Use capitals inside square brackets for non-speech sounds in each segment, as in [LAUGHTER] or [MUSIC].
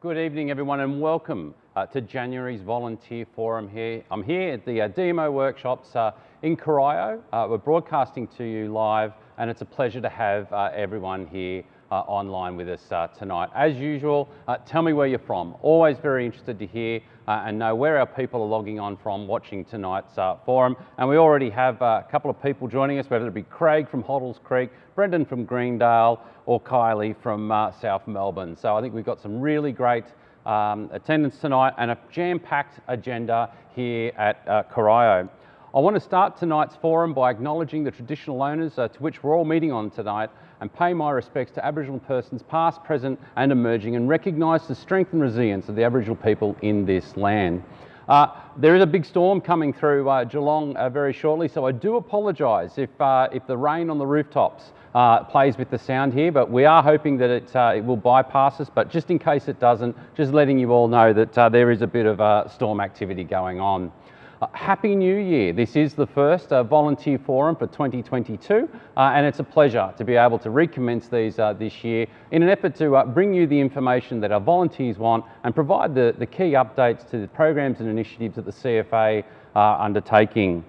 Good evening, everyone, and welcome uh, to January's Volunteer Forum here. I'm here at the uh, DMO workshops uh, in Corio. Uh, we're broadcasting to you live, and it's a pleasure to have uh, everyone here online with us uh, tonight. As usual, uh, tell me where you're from. Always very interested to hear uh, and know where our people are logging on from watching tonight's uh, forum. And we already have uh, a couple of people joining us, whether it be Craig from Hoddles Creek, Brendan from Greendale, or Kylie from South Melbourne. So I think we've got some really great um, attendance tonight and a jam-packed agenda here at uh, Corio. I want to start tonight's forum by acknowledging the traditional owners uh, to which we're all meeting on tonight and pay my respects to Aboriginal persons past, present and emerging and recognise the strength and resilience of the Aboriginal people in this land. Uh, there is a big storm coming through uh, Geelong uh, very shortly, so I do apologise if, uh, if the rain on the rooftops uh, plays with the sound here, but we are hoping that it, uh, it, will bypass us. But just in case it doesn't, just letting you all know that there is a bit of storm activity going on. Uh, Happy New Year. This is the first uh, volunteer forum for 2022 uh, and it's a pleasure to be able to recommence these uh, this year in an effort to uh, bring you the information that our volunteers want and provide the, the key updates to the programs and initiatives that the CFA are undertaking.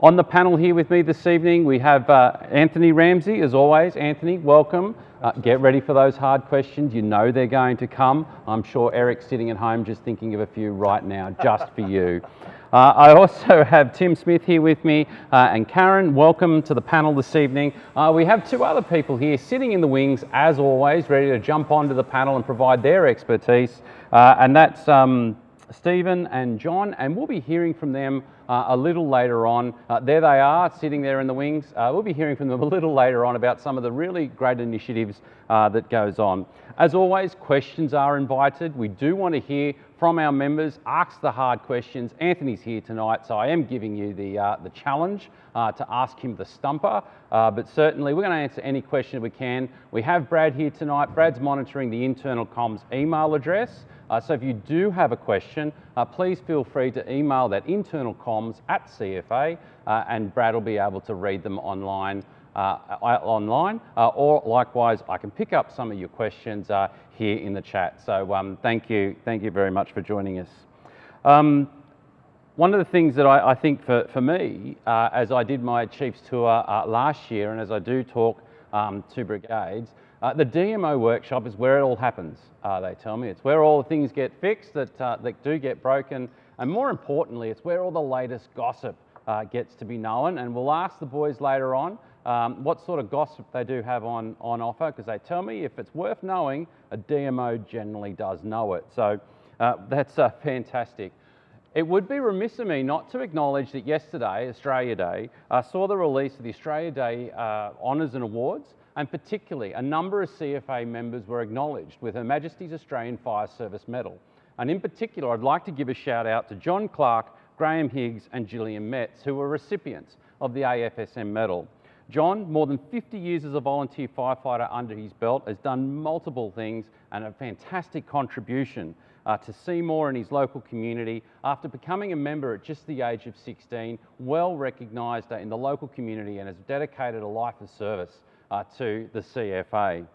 On the panel here with me this evening, we have Anthony Ramsey, as always. Anthony, welcome. Uh, get ready for those hard questions. You know they're going to come. I'm sure Eric's sitting at home just thinking of a few right now, just for you. Uh, I also [LAUGHS] have Tim Smith here with me uh, and Karen. Welcome to the panel this evening. Uh, we have two other people here sitting in the wings, as always, ready to jump onto the panel and provide their expertise. Uh, and that's um, Stephen and John, and we'll be hearing from them uh, a little later on. Uh, there they are, sitting there in the wings. Uh, we'll be hearing from them [LAUGHS] a little later on about some of the really great initiatives uh, that goes on. As always, questions are invited. We do want to hear from our members, ask the hard questions. Anthony's here tonight, so I am giving you the, uh, the challenge uh, to ask him the stumper, but certainly we're going to answer any question we can. We have Brad here tonight. Brad's monitoring the internal comms email address. Uh, so if you do have a question, uh, please feel free to email that internal comms at CFA uh, and Brad will be able to read them online uh, online, uh, or likewise, I can pick up some of your questions uh, here in the chat. So um, thank you, thank you very much for joining us. Um, one of the things that I, I think for, for me, as I did my Chiefs tour last year, and as I do talk um, to brigades, uh, the DMO workshop is where it all happens, uh, they tell me. It's where all the things get fixed that, uh, that do get broken. And more importantly, it's where all the latest gossip uh, gets to be known. And we'll ask the boys later on um, what sort of gossip they do have on, on offer, because they tell me if it's worth knowing, a DMO generally does know it. So uh, that's uh, fantastic. It would be remiss of me not to acknowledge that yesterday, Australia Day, I saw the release of the Australia Day Honours and Awards and particularly a number of CFA members were acknowledged with Her Majesty's Australian Fire Service Medal. And in particular, I'd like to give a shout out to John Clark, Graham Higgs and Gillian Metz, who were recipients of the AFSM medal. John, more than 50 years as a volunteer firefighter under his belt, has done multiple things and a fantastic contribution uh, to Seymour and his local community after becoming a member at just the age of 16, well recognised uh, in the local community and has dedicated a life of service uh, to the CFA.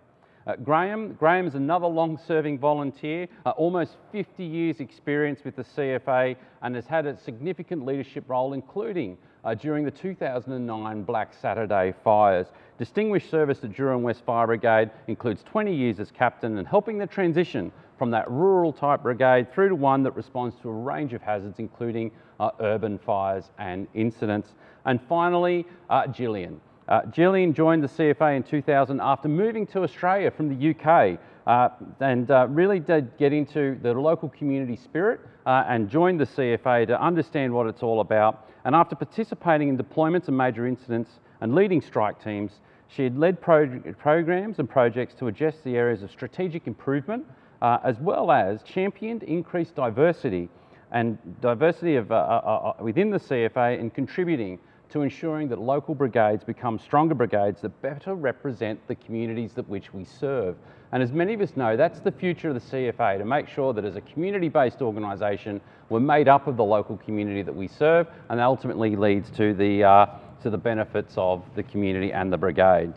Uh, Graham, Graham is another long-serving volunteer, uh, almost 50 years experience with the CFA and has had a significant leadership role including uh, during the 2009 Black Saturday fires. Distinguished service to Drouin West Fire Brigade includes 20 years as captain and helping the transition from that rural type brigade through to one that responds to a range of hazards including uh, urban fires and incidents. And finally, uh, Gillian. Uh, Gillian joined the CFA in 2000 after moving to Australia from the UK uh, and uh, really did get into the local community spirit uh, and joined the CFA to understand what it's all about. And after participating in deployments and major incidents and leading strike teams, she had led pro programs and projects to address the areas of strategic improvement uh, as well as championed increased diversity and diversity of, uh, within the CFA and contributing to ensuring that local brigades become stronger brigades that better represent the communities that which we serve. And as many of us know, that's the future of the CFA, to make sure that as a community-based organisation, we're made up of the local community that we serve, and that ultimately leads to the, uh, to the benefits of the community and the brigade.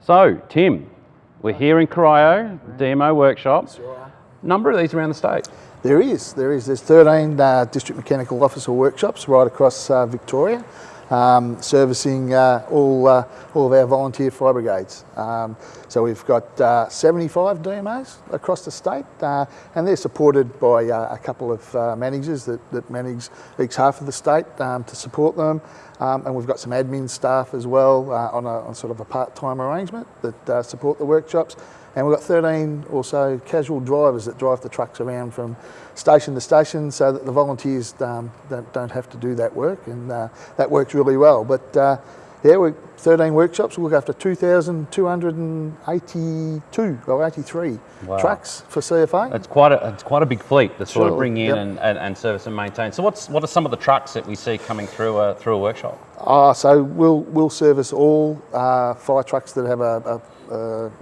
So, Tim, we're here in Corio, DMO workshop. number of these around the state? There is, there is. There's 13 uh, district mechanical officer workshops right across uh, Victoria, um, servicing uh, all, uh, all of our volunteer fire brigades. Um, so we've got uh, 75 DMOs across the state, uh, and they're supported by a couple of managers that, that manage each half of the state um, to support them. Um, and we've got some admin staff as well on, a, on sort of a part-time arrangement that support the workshops. And we've got 13 or so casual drivers that drive the trucks around from station to station so that the volunteers um, don't, don't, have to do that work and uh, that works really well. But uh, yeah, we're 13 workshops, we look after 2,282 or 83 wow. trucks for CFA. It's quite a, it's quite a big fleet to sort sure. of bring in yep. and, and, and, service and maintain. So what's, what are some of the trucks that we see coming through a, through a workshop? Uh, so we'll, we'll service all uh, fire trucks that have a, a, a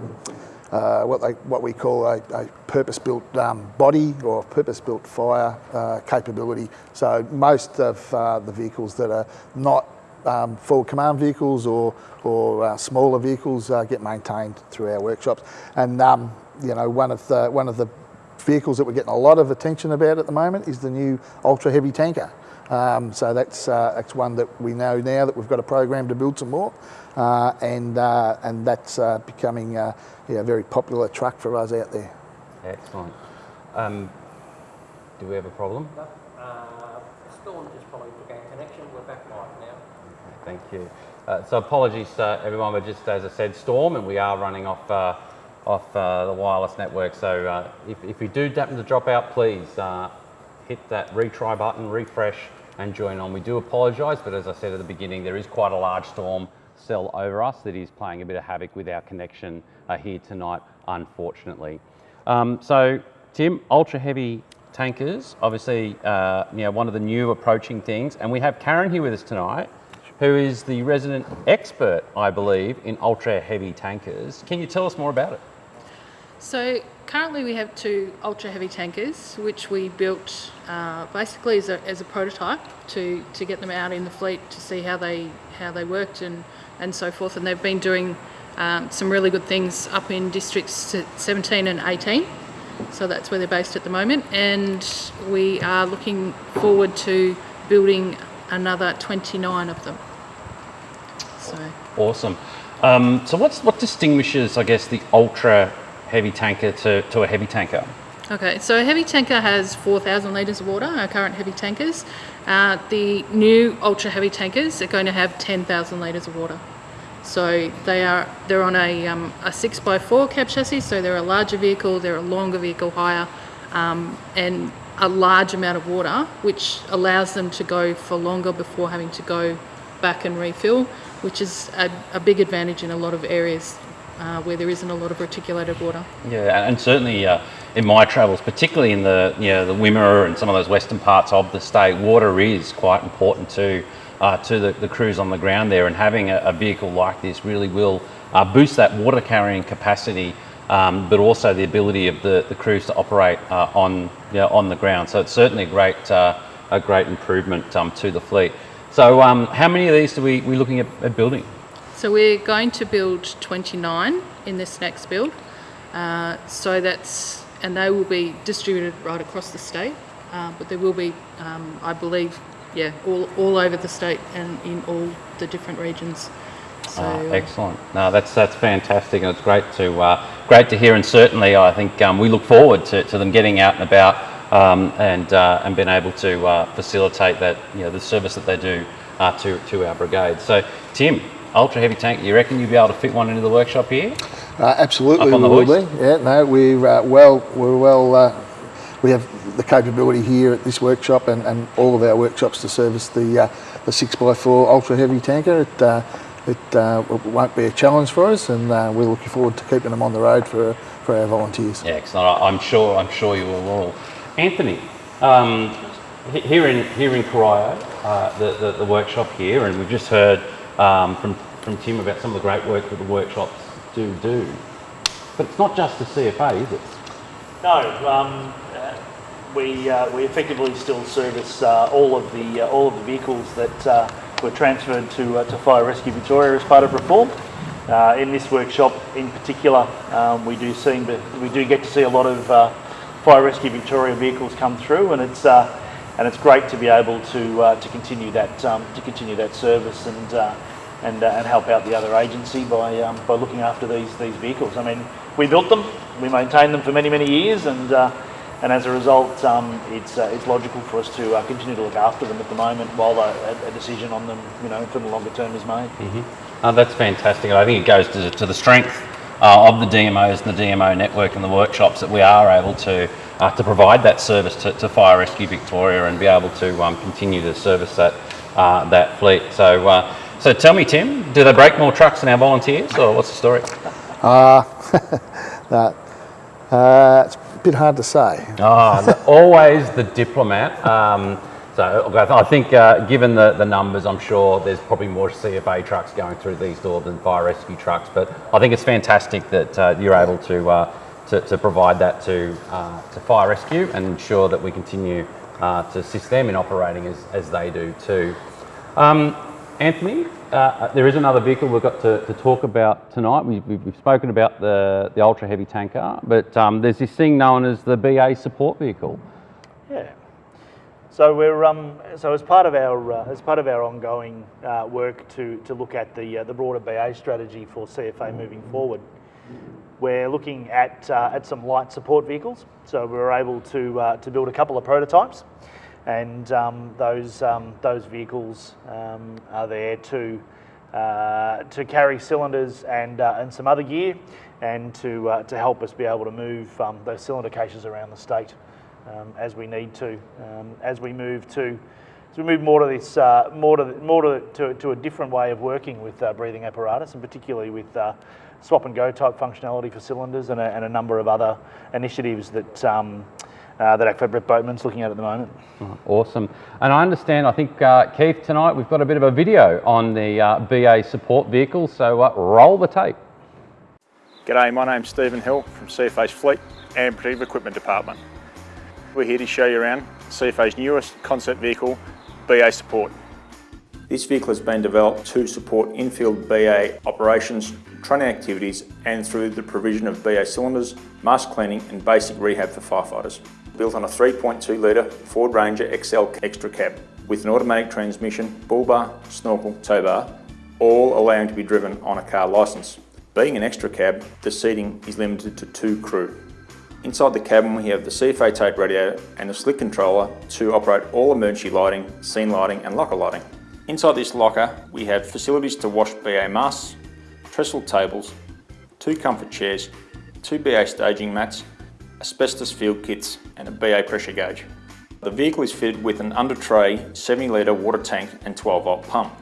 uh, what, they, what we call a, a purpose-built um, body or purpose-built fire uh, capability. So most of uh, the vehicles that are not um, full command vehicles or, or uh, smaller vehicles uh, get maintained through our workshops. And um, you know, one of the one of the vehicles that we're getting a lot of attention about at the moment is the new ultra heavy tanker. Um, so that's uh, that's one that we know now that we've got a program to build some more, uh, and uh, and that's uh, becoming uh, yeah, a very popular truck for us out there. Excellent. Um, do we have a problem? No. Uh, Storm just probably took our connection. We're back live now. Okay, thank you. so apologies, everyone. We're just, as I said, Storm, and we are running off off the wireless network. So if, if you do happen to drop out, please hit that retry button, refresh, and join on. We do apologise, but as I said at the beginning, there is quite a large storm cell over us that is playing a bit of havoc with our connection uh, here tonight, unfortunately. Um, so, Tim, ultra heavy tankers, obviously, uh, you know, one of the new approaching things, and we have Karen here with us tonight, who is the resident expert, I believe, in ultra heavy tankers. Can you tell us more about it? So currently we have two ultra heavy tankers, which we built uh, basically as a, as a prototype to, to get them out in the fleet to see how they how they worked and, and so forth. And they've been doing um, some really good things up in districts 17 and 18. So that's where they're based at the moment. And we are looking forward to building another 29 of them. So awesome. Um, so what's what distinguishes, I guess, the ultra heavy tanker to, to a heavy tanker? Okay, so a heavy tanker has 4,000 litres of water, our current heavy tankers. Uh, the new ultra heavy tankers are going to have 10,000 litres of water. So they are they're on a, um, a 6x4 cab chassis, so they're a larger vehicle, they're a longer vehicle higher, um, and a large amount of water, which allows them to go for longer before having to go back and refill, which is a, a big advantage in a lot of areas uh, where there isn't a lot of reticulated water. Yeah, and certainly uh, in my travels, particularly in the you know, the Wimmera and some of those western parts of the state, water is quite important to uh, to the, the, crews on the ground there, and having a, a vehicle like this really will uh, boost that water carrying capacity. Um, but also the ability of the, the crews to operate uh, on you know, on the ground. So it's certainly a great uh, a great improvement um, to the fleet. So um, how many of these are we we looking at, at building? So we're going to build 29 in this next build. Uh, so that's, and they will be distributed right across the state, uh, but there will be, um, I believe, yeah, all, all over the state and in all the different regions. So, oh, excellent. No, that's that's fantastic, and it's great to uh, great to hear. And certainly, I think um, we look forward to, to them getting out and about um, and uh, and being able to uh, facilitate that you know the service that they do uh, to to our brigade. So, Tim, ultra heavy tank. You reckon you'll be able to fit one into the workshop here? Uh, absolutely, we will be. Yeah, no, we're uh, well. We're well. Uh, we have the capability here at this workshop and, and all of our workshops to service the uh, the six x four ultra heavy tanker. It, uh, it uh, won't be a challenge for us, and we're looking forward to keeping them on the road for for our volunteers. Yeah, excellent. I'm sure. I'm sure you will all. Anthony, um, here in here in Corio, the, the the workshop here, and we've just heard um, from, from Tim about some of the great work that the workshops do do. But it's not just the CFA, is it? No, um, uh, we, uh, we effectively still service uh, all of the uh, all of the vehicles that uh, were transferred to, to Fire Rescue Victoria as part of reform. in this workshop, in particular, um, we do see we do get to see a lot of Fire Rescue Victoria vehicles come through, and it's and it's great to be able to to continue that um, to continue that service and and uh, and help out the other agency by um, by looking after these these vehicles. I mean, we built them, we maintained them for many many years, and uh, and as a result, um, it's uh, it's logical for us to uh, continue to look after them at the moment while a, a decision on them, you know, for the longer term is made. Oh, that's fantastic. I think it goes to, to the strength uh, of the DMOs and the DMO network and the workshops that we are able to uh, to provide that service to, to Fire Rescue Victoria and be able to um, continue to service that that fleet. So, so tell me, Tim, do they break more trucks than our volunteers, or what's the story? [LAUGHS] That, uh, it's a bit hard to say. The, always the diplomat. Um, so I think, uh, given the, the numbers, I'm sure there's probably more CFA trucks going through these doors than fire rescue trucks. But I think it's fantastic that uh, you're able to, uh, to to provide that to uh, to fire rescue and ensure that we continue uh, to assist them in operating as, as they do too. Um, Anthony, uh, there is another vehicle we've got to, to talk about tonight. We, we've, we've spoken about the, the ultra heavy tanker, but um, there's this thing known as the BA support vehicle. Yeah. So we're um, so as part of our uh, as part of our ongoing uh, work to to look at the uh, the broader BA strategy for CFA moving forward, we're looking at uh, at some light support vehicles. So we were able to uh, to build a couple of prototypes, and um, those um, those vehicles um, are there to uh, to carry cylinders and uh, and some other gear, and to uh, to help us be able to move those cylinder caches around the state as we need to, as we move to. As we move more to this, uh, more to more to, to, to a different way of working with uh, breathing apparatus, and particularly with uh, swap and go type functionality for cylinders, and a, and a number of other initiatives that um, uh, that ACFAB Boatman's looking at at the moment. Awesome. And I understand, I think, uh, Keith, tonight we've got a bit of a video on the uh, BA support vehicle, so uh, roll the tape. G'day, my name's Stephen Hill from CFA's Fleet and Protective Equipment Department. We're here to show you around CFA's newest concept vehicle, BA Support. This vehicle has been developed to support in-field BA operations, training activities and through the provision of BA cylinders, mask cleaning and basic rehab for firefighters. Built on a 3.2 litre Ford Ranger XL extra cab with an automatic transmission, bull bar, snorkel, tow bar, all allowing to be driven on a car licence. Being an extra cab, the seating is limited to two crew. Inside the cabin we have the CFA Tait radio and the slick controller to operate all emergency lighting, scene lighting and locker lighting. Inside this locker we have facilities to wash BA masks, trestle tables, two comfort chairs, two BA staging mats, asbestos field kits and a BA pressure gauge. The vehicle is fitted with an under tray 70 litre water tank and 12 volt pump.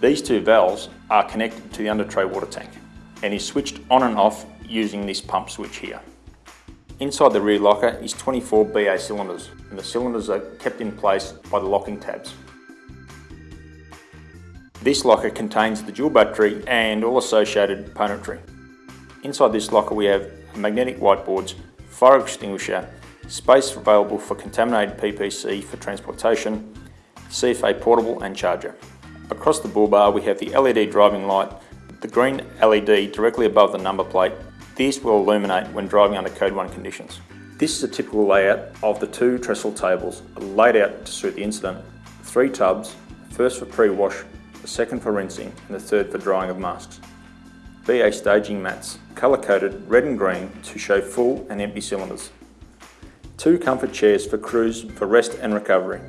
These two valves are connected to the under tray water tank and is switched on and off using this pump switch here. Inside the rear locker is 24 BA cylinders and the cylinders are kept in place by the locking tabs. This locker contains the dual battery and all associated componentry. Inside this locker we have magnetic whiteboards, fire extinguisher, space available for contaminated PPE for transportation, CFA portable and charger. Across the bull bar we have the LED driving light, the green LED directly above the number plate. This will illuminate when driving under Code 1 conditions. This is a typical layout of the two trestle tables laid out to suit the incident. Three tubs, first for pre-wash, the second for rinsing and the third for drying of masks. BA staging mats, colour coded red and green to show full and empty cylinders. Two comfort chairs for crews for rest and recovery.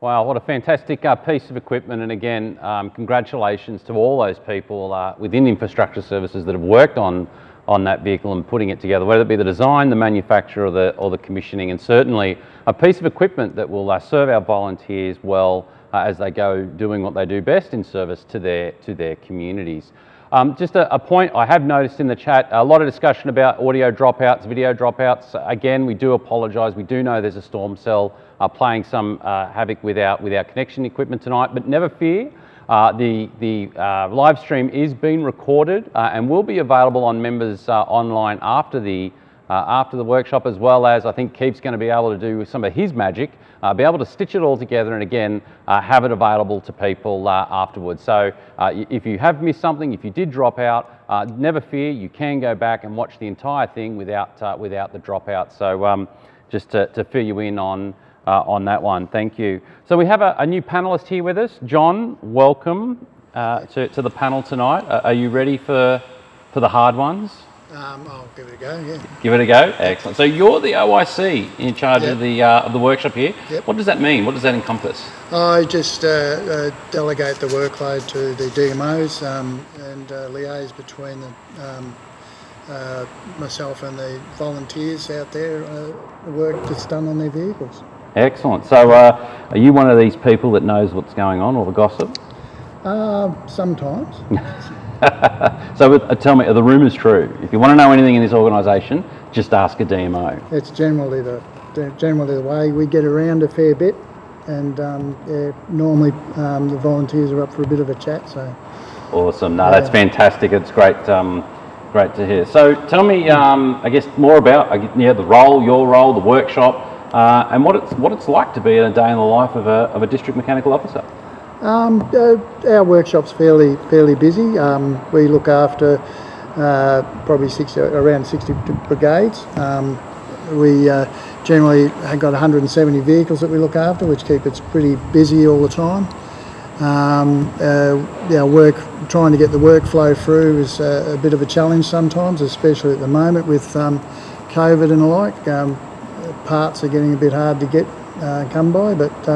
Wow, what a fantastic uh, piece of equipment. And again, um, congratulations to all those people uh, within infrastructure services that have worked on, on that vehicle and putting it together, whether it be the design, the manufacture or the, or the commissioning, and certainly a piece of equipment that will uh, serve our volunteers well uh, as they go doing what they do best in service to their, to their communities. Um, just a, a, point I have noticed in the chat, a lot of discussion about audio dropouts, video dropouts. Again, we do apologise. We do know there's a storm cell uh, playing some uh, havoc with our, with our connection equipment tonight, but never fear. Uh, the the uh, live stream is being recorded uh, and will be available on members uh, online after the after the workshop, as well as I think Keith's going to be able to do some of his magic, uh, be able to stitch it all together and again uh, have it available to people uh, afterwards. So uh, if you have missed something, if you did drop out, uh, never fear, you can go back and watch the entire thing without, uh, without the dropout. So um, just to, to fill you in on, on that one, thank you. So we have a, a new panelist here with us. John, welcome to, to the panel tonight. Are you ready for, for the hard ones? Um, I'll give it a go, yeah. Give it a go. Excellent. So you're the OIC in charge Yep. of the uh, of the workshop here. Yep. What does that mean? What does that encompass? I just uh, uh, delegate the workload to the DMOs um, and uh, liaise between the, um, uh, myself and the volunteers out there, uh, the work that's done on their vehicles. Excellent. So uh, are you one of these people that knows what's going on, or the gossip? Uh, sometimes. [LAUGHS] [LAUGHS] So uh, tell me, are the rumours true? If you want to know anything in this organisation, just ask a DMO. It's generally the, generally the way we get around a fair bit, and um, yeah, normally um, the volunteers are up for a bit of a chat. So Awesome. No, that's fantastic. It's great. Um, great to hear. So tell me, um, I guess, more about yeah the role, your role, the workshop, uh, and what it's what it's like to be in a day in the life of a of a district mechanical officer. Um, uh, our workshop's fairly fairly busy. Um, we look after uh, probably 60, around 60 brigades. Um, we uh, generally have got 170 vehicles that we look after, which keep us pretty busy all the time. Um, uh, our work, trying to get the workflow through is uh, a bit of a challenge sometimes, especially at the moment with um, COVID and the like. Um, parts are getting a bit hard to get uh, come by, but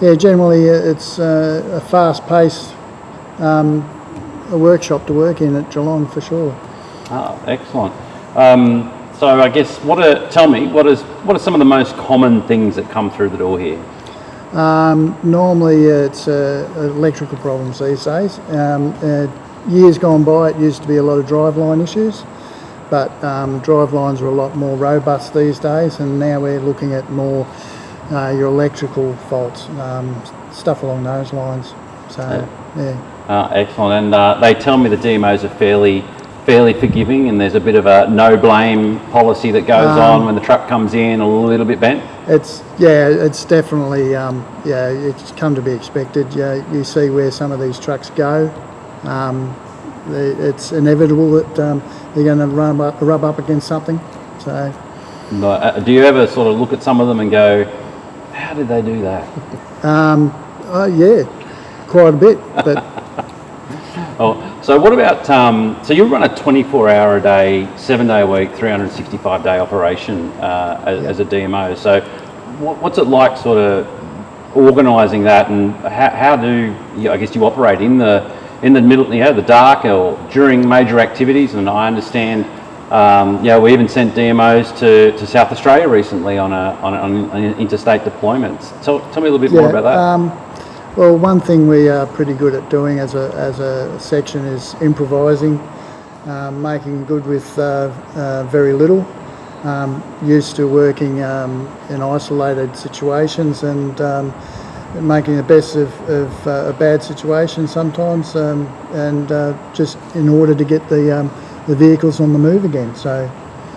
yeah, generally uh, it's uh, a fast-paced um, a workshop to work in at Geelong for sure. Ah, excellent. Um, so I guess what are tell me what is what are some of the most common things that come through the door here? Um, normally uh, it's uh, electrical problems these days. Um, uh, years gone by it used to be a lot of driveline issues, but um, drivelines are a lot more robust these days and now we're looking at more uh, your electrical faults, um, stuff along those lines. So, yeah. Ah, excellent. And uh, they tell me the DMOs are fairly fairly forgiving, and there's a bit of a no blame policy that goes on when the truck comes in a little bit bent. It's yeah, it's definitely um, yeah, it's come to be expected. Yeah, you see where some of these trucks go. Um, it's inevitable that um, they're going to rub up, rub up against something. So uh, Do you ever sort of look at some of them and go, "How did they do that?" oh yeah, quite a bit. But [LAUGHS] Oh, so what about, um, so you run a 24 hour a day, seven day a week, 365 day operation uh, as, as a DMO. So what, what's it like sort of organising that and how, how do you, I guess you operate in the, in the middle, you know, the dark or during major activities? And I understand, um, you know, we even sent DMOs to, to South Australia recently on, a, on, a, on an interstate deployments. Tell, tell me a little bit more about that. Um, well, one thing we are pretty good at doing as a, as a section is improvising, um, making good with uh, uh, very little. Um, used to working um, in isolated situations and um, making the best of, of uh, a bad situation sometimes, um, and uh, just in order to get the um, the vehicles on the move again. So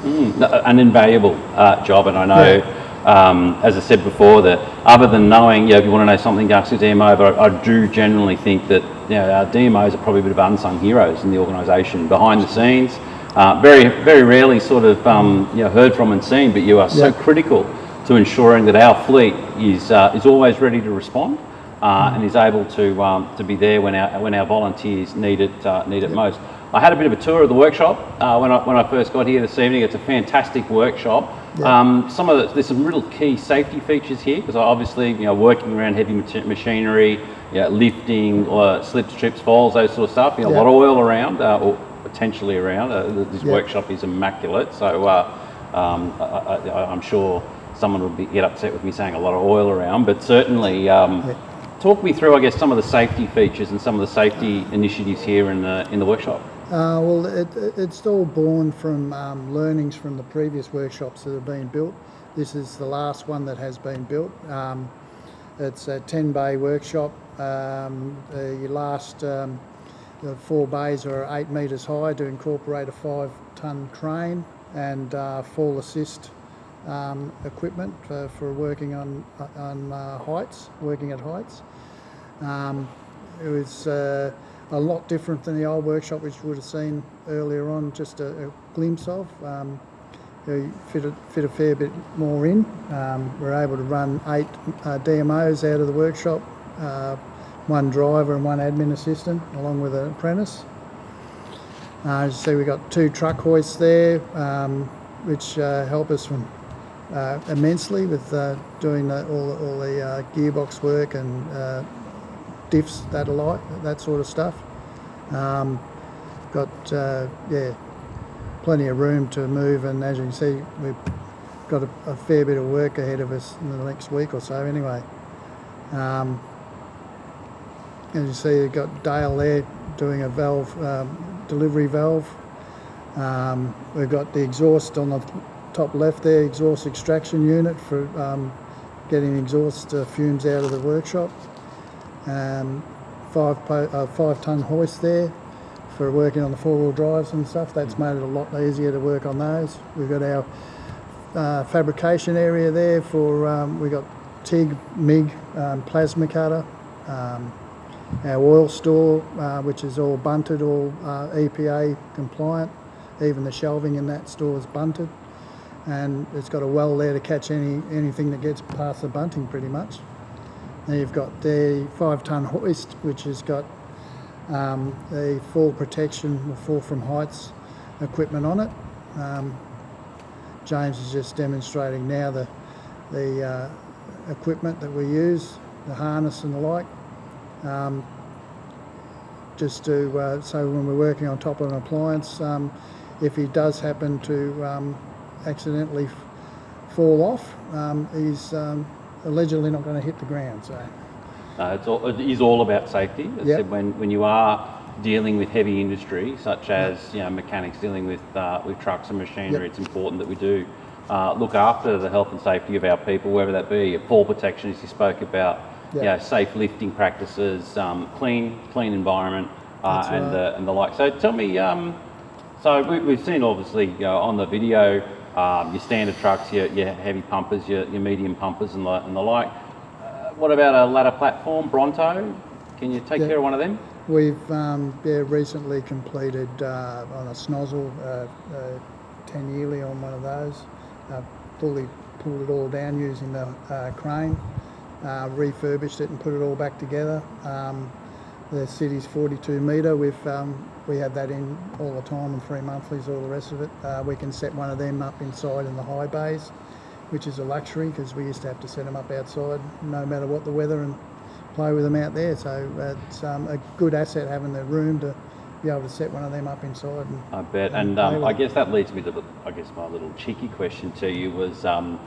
No, an invaluable uh, job, and I know, um, as I said before, that other than knowing, you know, if you want to know something, ask a DMO, but I, I do generally think that you know, our DMOs are probably a bit of unsung heroes in the organisation, behind the scenes. Uh, very, very rarely sort of um, you know, heard from and seen, but you are so Yeah. critical to ensuring that our fleet is, uh, is always ready to respond uh, and is able to, um, to be there when our, when our volunteers need it, uh, need it most. I had a bit of a tour of the workshop uh, when, I, when I first got here this evening. It's a fantastic workshop. Um, some of the, there's some real key safety features here because obviously you know working around heavy machinery, you know, lifting, uh, slips, trips, falls, those sort of stuff. You know, Yeah. A lot of oil around uh, or potentially around. Uh, this Yeah. workshop is immaculate, so uh, um, I, I, I'm sure someone would be, get upset with me saying a lot of oil around, but certainly. Um, Talk me through, I guess, some of the safety features and some of the safety initiatives here in the in the workshop. Uh, well, it, it- it's all born from um, learnings from the previous workshops that have been built. This is the last one that has been built. Um, it's a 10 bay workshop. Um, the last um, the four bays are 8 metres high to incorporate a 5 tonne crane and uh, fall assist um, equipment uh, for working on, on uh, heights, working at heights. Um, it was uh, a lot different than the old workshop, which you would have seen earlier on, just a, a glimpse of. Um, we fit a, fit a fair bit more in. Um, we're able to run eight uh, DMOs out of the workshop, uh, one driver and one admin assistant, along with an apprentice. Uh, as you see, we've got two truck hoists there, um, which uh, help us from uh, immensely with uh, doing all, the- all the gearbox work and diffs that alike, that sort of stuff. Um, got uh, yeah, plenty of room to move, and as you can see, we've got a, a fair bit of work ahead of us in the next week or so. Anyway, um, as you see, you've got Dale there doing a valve um, delivery valve. Um, we've got the exhaust on the top left there, exhaust extraction unit for um, getting exhaust uh, fumes out of the workshop. Um, five po- uh, five ton hoist there for working on the four wheel drives and stuff. That's made it a lot easier to work on those. We've got our uh, fabrication area there for um, we got TIG, MIG, um, plasma cutter. Um, our oil store, uh, which is all bunded, all uh, EPA compliant. Even the shelving in that store is bunded, and it's got a well there to catch any anything that gets past the bunding, pretty much. Then you've got the five-ton hoist, which has got um, the fall protection, or fall from heights equipment on it. Um, James is just demonstrating now the the uh, equipment that we use, the harness and the like um, just to uh, so when we're working on top of an appliance, um, if he does happen to um, accidentally fall off, um, he's allegedly not going to hit the ground. So Uh, it's all, it is all about safety. As Yep. said, when, when you are dealing with heavy industry, such as you know, mechanics dealing with, uh, with trucks and machinery, Yep. it's important that we do uh, look after the health and safety of our people, whether that be fall protection, as you spoke about, you know, safe lifting practices, um, clean clean environment, uh, and, right. the, and the like. So tell me, um, so we, we've seen obviously you know, on the video um, your standard trucks, your, your heavy pumpers, your, your medium pumpers, and the, and the like. Uh, what about a ladder platform, Bronto? Can you take Yeah. care of one of them? we've um, yeah, recently completed uh, on a snozzle uh, uh, 10 yearly on one of those. Uh, fully pulled it all down using the uh, crane, uh, refurbished it and put it all back together. Um, the city's 42 metre. We've um, we have that in all the time and three monthlies, all the rest of it. Uh, we can set one of them up inside in the high bays, which is a luxury because we used to have to set them up outside, no matter what the weather, and play with them out there. So it's um, a good asset having the room to be able to set one of them up inside. And, I bet. and And um, I guess that leads me to, the, I guess, my little cheeky question to you was, um,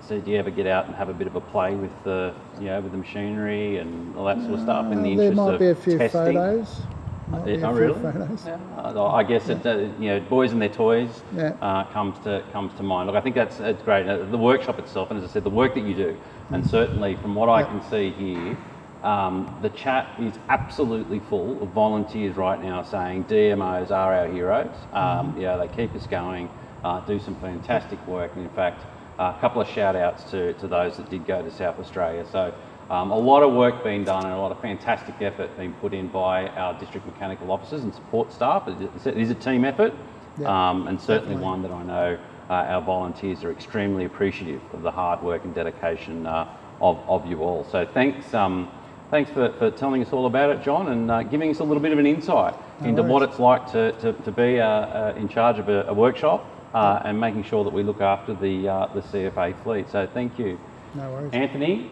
so do you ever get out and have a bit of a play with the, you know, with the machinery and all that sort of stuff in the Uh, there interest might of be a few testing? photos. Might oh, really? photos. Yeah. Uh, I guess it, uh, you know, boys and their toys Yeah. uh, comes to comes to mind. Look, I think that's it's great. Uh, the workshop itself, and as I said, the work that you do, and certainly from what I can see here, um, the chat is absolutely full of volunteers right now saying DMOs are our heroes. Um, Mm-hmm. Yeah, they keep us going, uh, do some fantastic work, and in fact, a couple of shout outs to, to those that did go to South Australia. So um, a lot of work being done and a lot of fantastic effort being put in by our district mechanical officers and support staff. It is- a team effort Yeah, um, and certainly definitely. one that I know uh, our volunteers are extremely appreciative of the hard work and dedication uh, of, of you all. So thanks, um, thanks for, for telling us all about it, John, and uh, giving us a little bit of an insight No into what it's like to, to, to be uh, uh, in charge of a, a workshop uh, and making sure that we look after the, uh, the CFA fleet. So thank you. No worries. Anthony,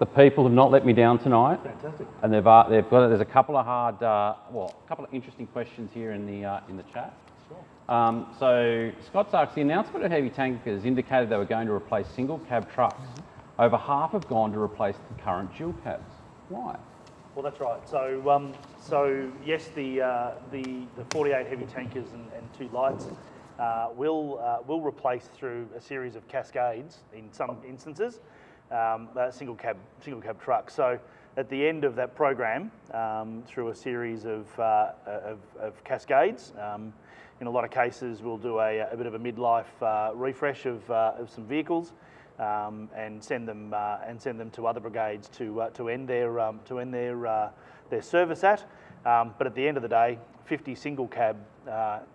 the people have not let me down tonight. Fantastic. And they've, uh, they've got, there's a couple of hard, uh, well, a couple of interesting questions here in the, uh, in the chat. Um, so Scott's asked, the announcement of heavy tankers indicated they were going to replace single cab trucks. Over half have gone to replace the current dual cabs. Why? Well, that's right. So, um, so yes, the, uh, the, the 48 heavy tankers and, and two lights uh, will, uh, will replace through a series of cascades in some instances, um, uh, single cab, single cab trucks. So at the end of that program, um, through a series of, uh, of, of cascades, um, in a lot of cases, we'll do a, a bit of a midlife uh, refresh of, uh, of some vehicles um, and send them uh, and send them to other brigades to uh, to end their um, to end their their service at. Um, but at the end of the day, 50 single cab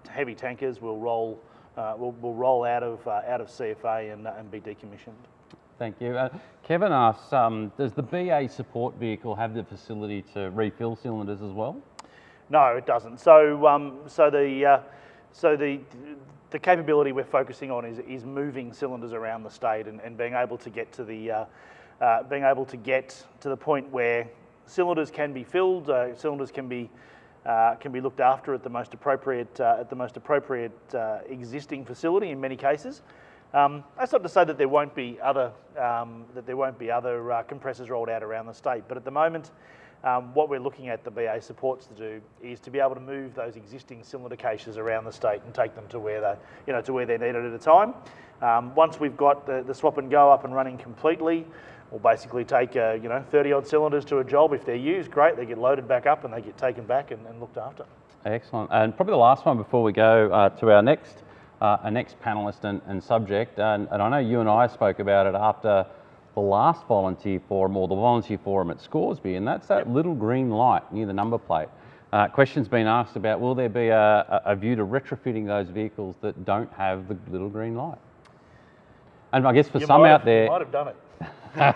heavy tankers will roll, will, will roll out of, out of CFA and, and be decommissioned. Thank you. Uh, Kevin asks, um, does the BA support vehicle have the facility to refill cylinders as well? No, it doesn't. So, um, so the uh, so the the capability we're focusing on is, is moving cylinders around the state and, and being able to get to the uh, uh, being able to get to the point where cylinders can be filled, uh, cylinders can be uh, can be looked after at the most appropriate uh, at the most appropriate uh, existing facility in many cases. Um, that's not to say that there won't be other um, that there won't be other compressors rolled out around the state, but at the moment. Um, what we're looking at the BA supports to do is to be able to move those existing cylinder caches around the state and take them to where they, you know, to where they're needed at a time. Um, once we've got the, the swap and go up and running completely, we'll basically take, uh, you know, 30 odd cylinders to a job. If they're used, great, they get loaded back up and they get taken back and, and looked after. Excellent. And probably the last one before we go uh, to our next, uh, our next panelist and, and subject. And, and I know you and I spoke about it after the last volunteer forum or the volunteer forum at Scoresby, and that's that yep. little green light near the number plate. Uh, questions been asked about will there be a, a, view to retrofitting those vehicles that don't have the little green light? And I guess for you some out have, there, might have done it. [LAUGHS] and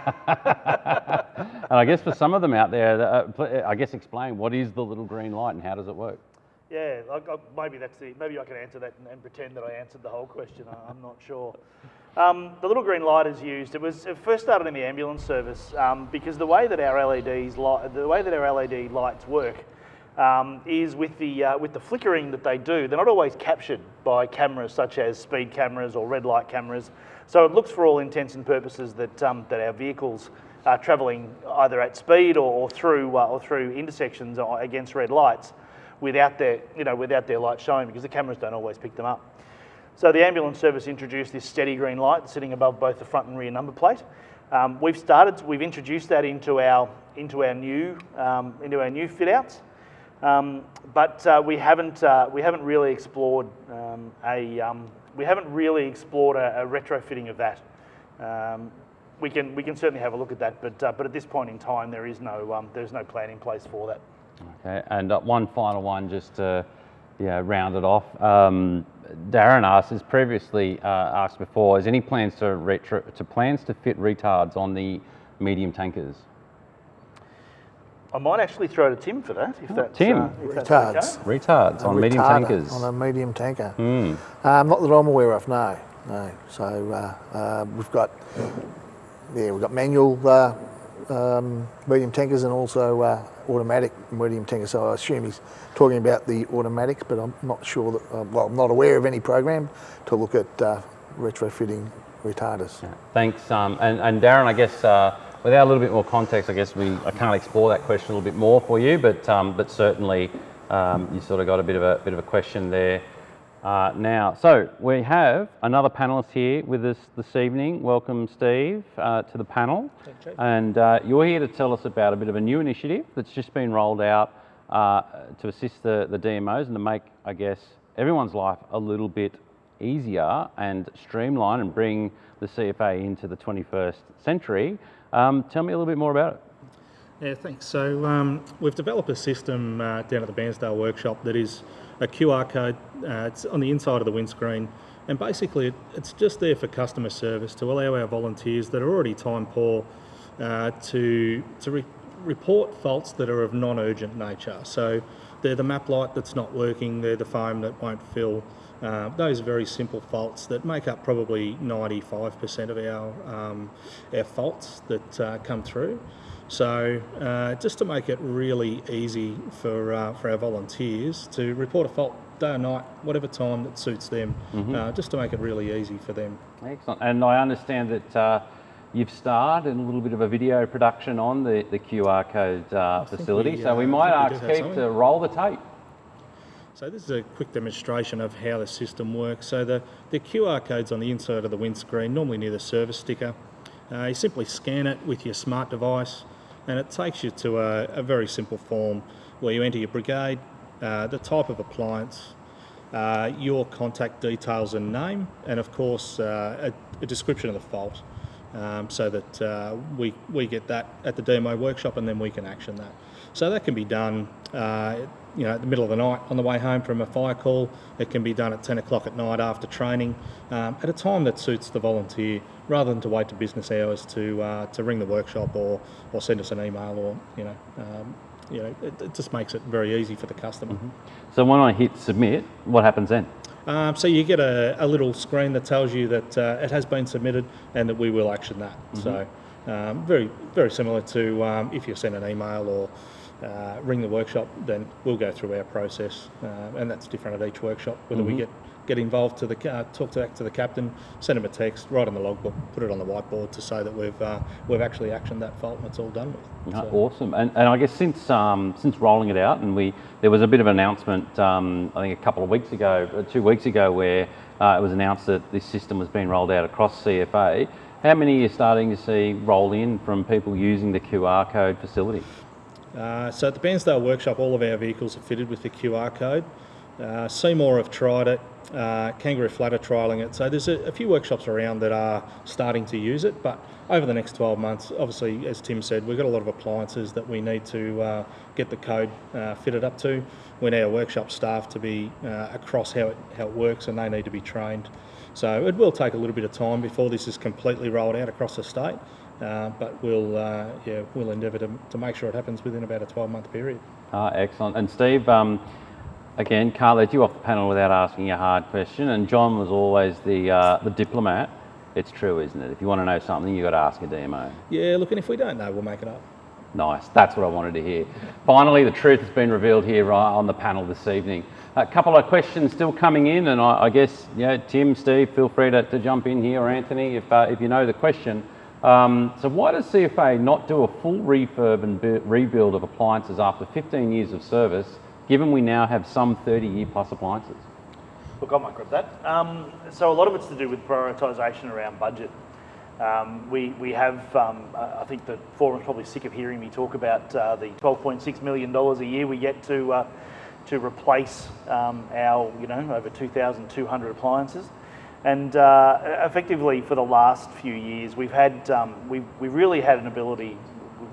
I guess for some of them out there, uh, I guess explain what is the little green light and how does it work? Yeah, I, I, maybe that's the maybe I can answer that and, and, pretend that I answered the whole question. I, am not sure. Um, the little green light is used. It was it first started in the ambulance service um, because the way that our LEDs light, the way that our LED lights work um, is with the uh, with the flickering that they do. They're not always captured by cameras such as speed cameras or red light cameras. So it looks for all intents and purposes that um, that our vehicles are travelling either at speed or, or through uh, or through intersections against red lights without their, you know, without their light showing because the cameras don't always pick them up. So the ambulance service introduced this steady green light sitting above both the front and rear number plate. Um, we've started, we've introduced that into our, into our new, um, into our new fit outs. Um, but uh, we haven't, uh, we haven't really explored um, a, um, we haven't really explored a, a retrofitting of that. Um, we can, we can certainly have a look at that, but, uh, but at this point in time, there is no, there's no plan in place for that. Okay, and uh, one final one just to yeah, round it off. Um, Darren asked, as previously uh, asked before, is any plans to retro, to plans to fit retards on the medium tankers? I might actually throw to Tim for that, if that's, Tim. Uh, if retards. That's okay. Retards on medium tankers. On a medium tanker. Mm. Um, not that I'm aware of, no. No. So uh, uh, we've got, yeah, we've got manual uh, um, medium tankers and also uh, automatic medium tankers. So I assume he's talking about the automatics, but I'm not sure that, uh, well, I'm not aware of any program to look at uh, retrofitting retarders. Yeah, thanks. Um, and, and, Darren, I guess uh, without a little bit more context, I guess we I can't explore that question a little bit more for you, but um, but certainly um, you sort of got a bit of a bit of a question there. Uh, now, so we have another panelist here with us this evening. Welcome, Steve, uh, to the panel. And uh, you're here to tell us about a bit of a new initiative that's just been rolled out uh, to assist the, the DMOs and to make, I guess, everyone's life a little bit easier and streamline and bring the CFA into the 21st century. Um, tell me a little bit more about it. Yeah, thanks. So um, we've developed a system uh, down at the Bairnsdale workshop that is a QR code. Uh, it's on the inside of the windscreen, and basically it's just there for customer service to allow our volunteers that are already time poor uh, to to re report faults that are of non-urgent nature. So they're the map light that's not working, they're the foam that won't fill. Uh, those very simple faults that make up probably 95% of our, um, our faults that uh, come through. So uh, just to make it really easy for, uh, for our volunteers to report a fault day or night, whatever time that suits them, mm -hmm. uh, just to make it really easy for them. Excellent. And I understand that uh, you've started a little bit of a video production on the, the QR code uh, facility, we, so we uh, might ask Keith to roll the tape. So this is a quick demonstration of how the system works. So the, the QR code's on the inside of the windscreen, normally near the service sticker. you simply scan it with your smart device, and it takes you to a, a very simple form where you enter your brigade, uh, the type of appliance, uh, your contact details and name, and of course uh, a, a, description of the fault. um, so that uh, we, we get that at the DMO workshop and then we can action that. So that can be done, uh, you know, at the middle of the night on the way home from a fire call. It can be done at 10 o'clock at night after training, um, at a time that suits the volunteer, rather than to wait to business hours to uh, to ring the workshop or or send us an email or you know. Um, you know, it, it just makes it very easy for the customer. So when I hit submit, what happens then? Um, so you get a, a little screen that tells you that uh, it has been submitted and that we will action that. So um, very very similar to um, if you send an email or uh, ring the workshop, then we'll go through our process, uh, and that's different at each workshop. Whether we get get involved to the uh, talk to, to the captain, send him a text, write on the logbook, put it on the whiteboard to say that we've uh, we've actually actioned that fault and it's all done with. Uh, So- Awesome, and, and I guess since um, since rolling it out, and we there was a bit of an announcement, um, I think a couple of weeks ago, uh, two weeks ago, where uh, it was announced that this system was being rolled out across CFA. How many are you starting to see roll in from people using the QR code facility? Uh, so at the Bairnsdale workshop, all of our vehicles are fitted with the QR code. Uh, Seymour have tried it, uh, Kangaroo Flat are trialling it. So there's a, a few workshops around that are starting to use it, but over the next 12 months, obviously, as Tim said, we've got a lot of appliances that we need to uh, get the code uh, fitted up to. We need our workshop staff to be uh, across how it, how it works and they need to be trained. So it will take a little bit of time before this is completely rolled out across the state. Uh, but we'll uh, yeah we'll endeavour to, to make sure it happens within about a 12 month period. Ah, excellent. And Steve, um, again, can't let you off the panel without asking a hard question. And John was always the uh, the diplomat. It's true, isn't it? If you want to know something, you got to ask a DMO. Yeah, look, and if we don't know, we'll make it up. Nice. That's what I wanted to hear. Finally, the truth has been revealed here right on the panel this evening. A couple of questions still coming in, and I, I guess you know, Tim, Steve, feel free to, to jump in here, or Anthony, if uh, if you know the question. Um, so, why does CFA not do a full refurb and bu- rebuild of appliances after 15 years of service, given we now have some 30-year plus appliances? Look, I might grab that. Um, so a lot of it's to do with prioritisation around budget. Um, we, we have, um, I I think the forum's probably sick of hearing me talk about uh, the $12.6 million a year we get to, uh, to replace um, our, you know, over 2,200 appliances. And uh, effectively for the last few years, we've had, um, we, we really had an ability,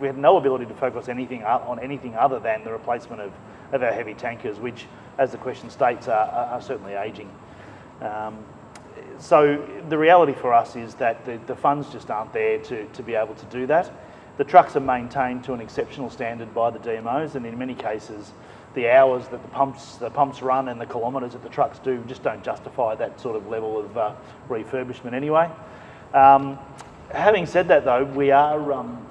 we had no ability to focus anything on anything other than the replacement of, of our heavy tankers, which, as the question states, are, are certainly ageing. Um, so the reality for us is that the, the funds just aren't there to, to be able to do that. The trucks are maintained to an exceptional standard by the DMOs, and in many cases, the hours that the pumps the pumps run and the kilometres that the trucks do just don't justify that sort of level of uh, refurbishment anyway. Um, having said that, though, we are, um,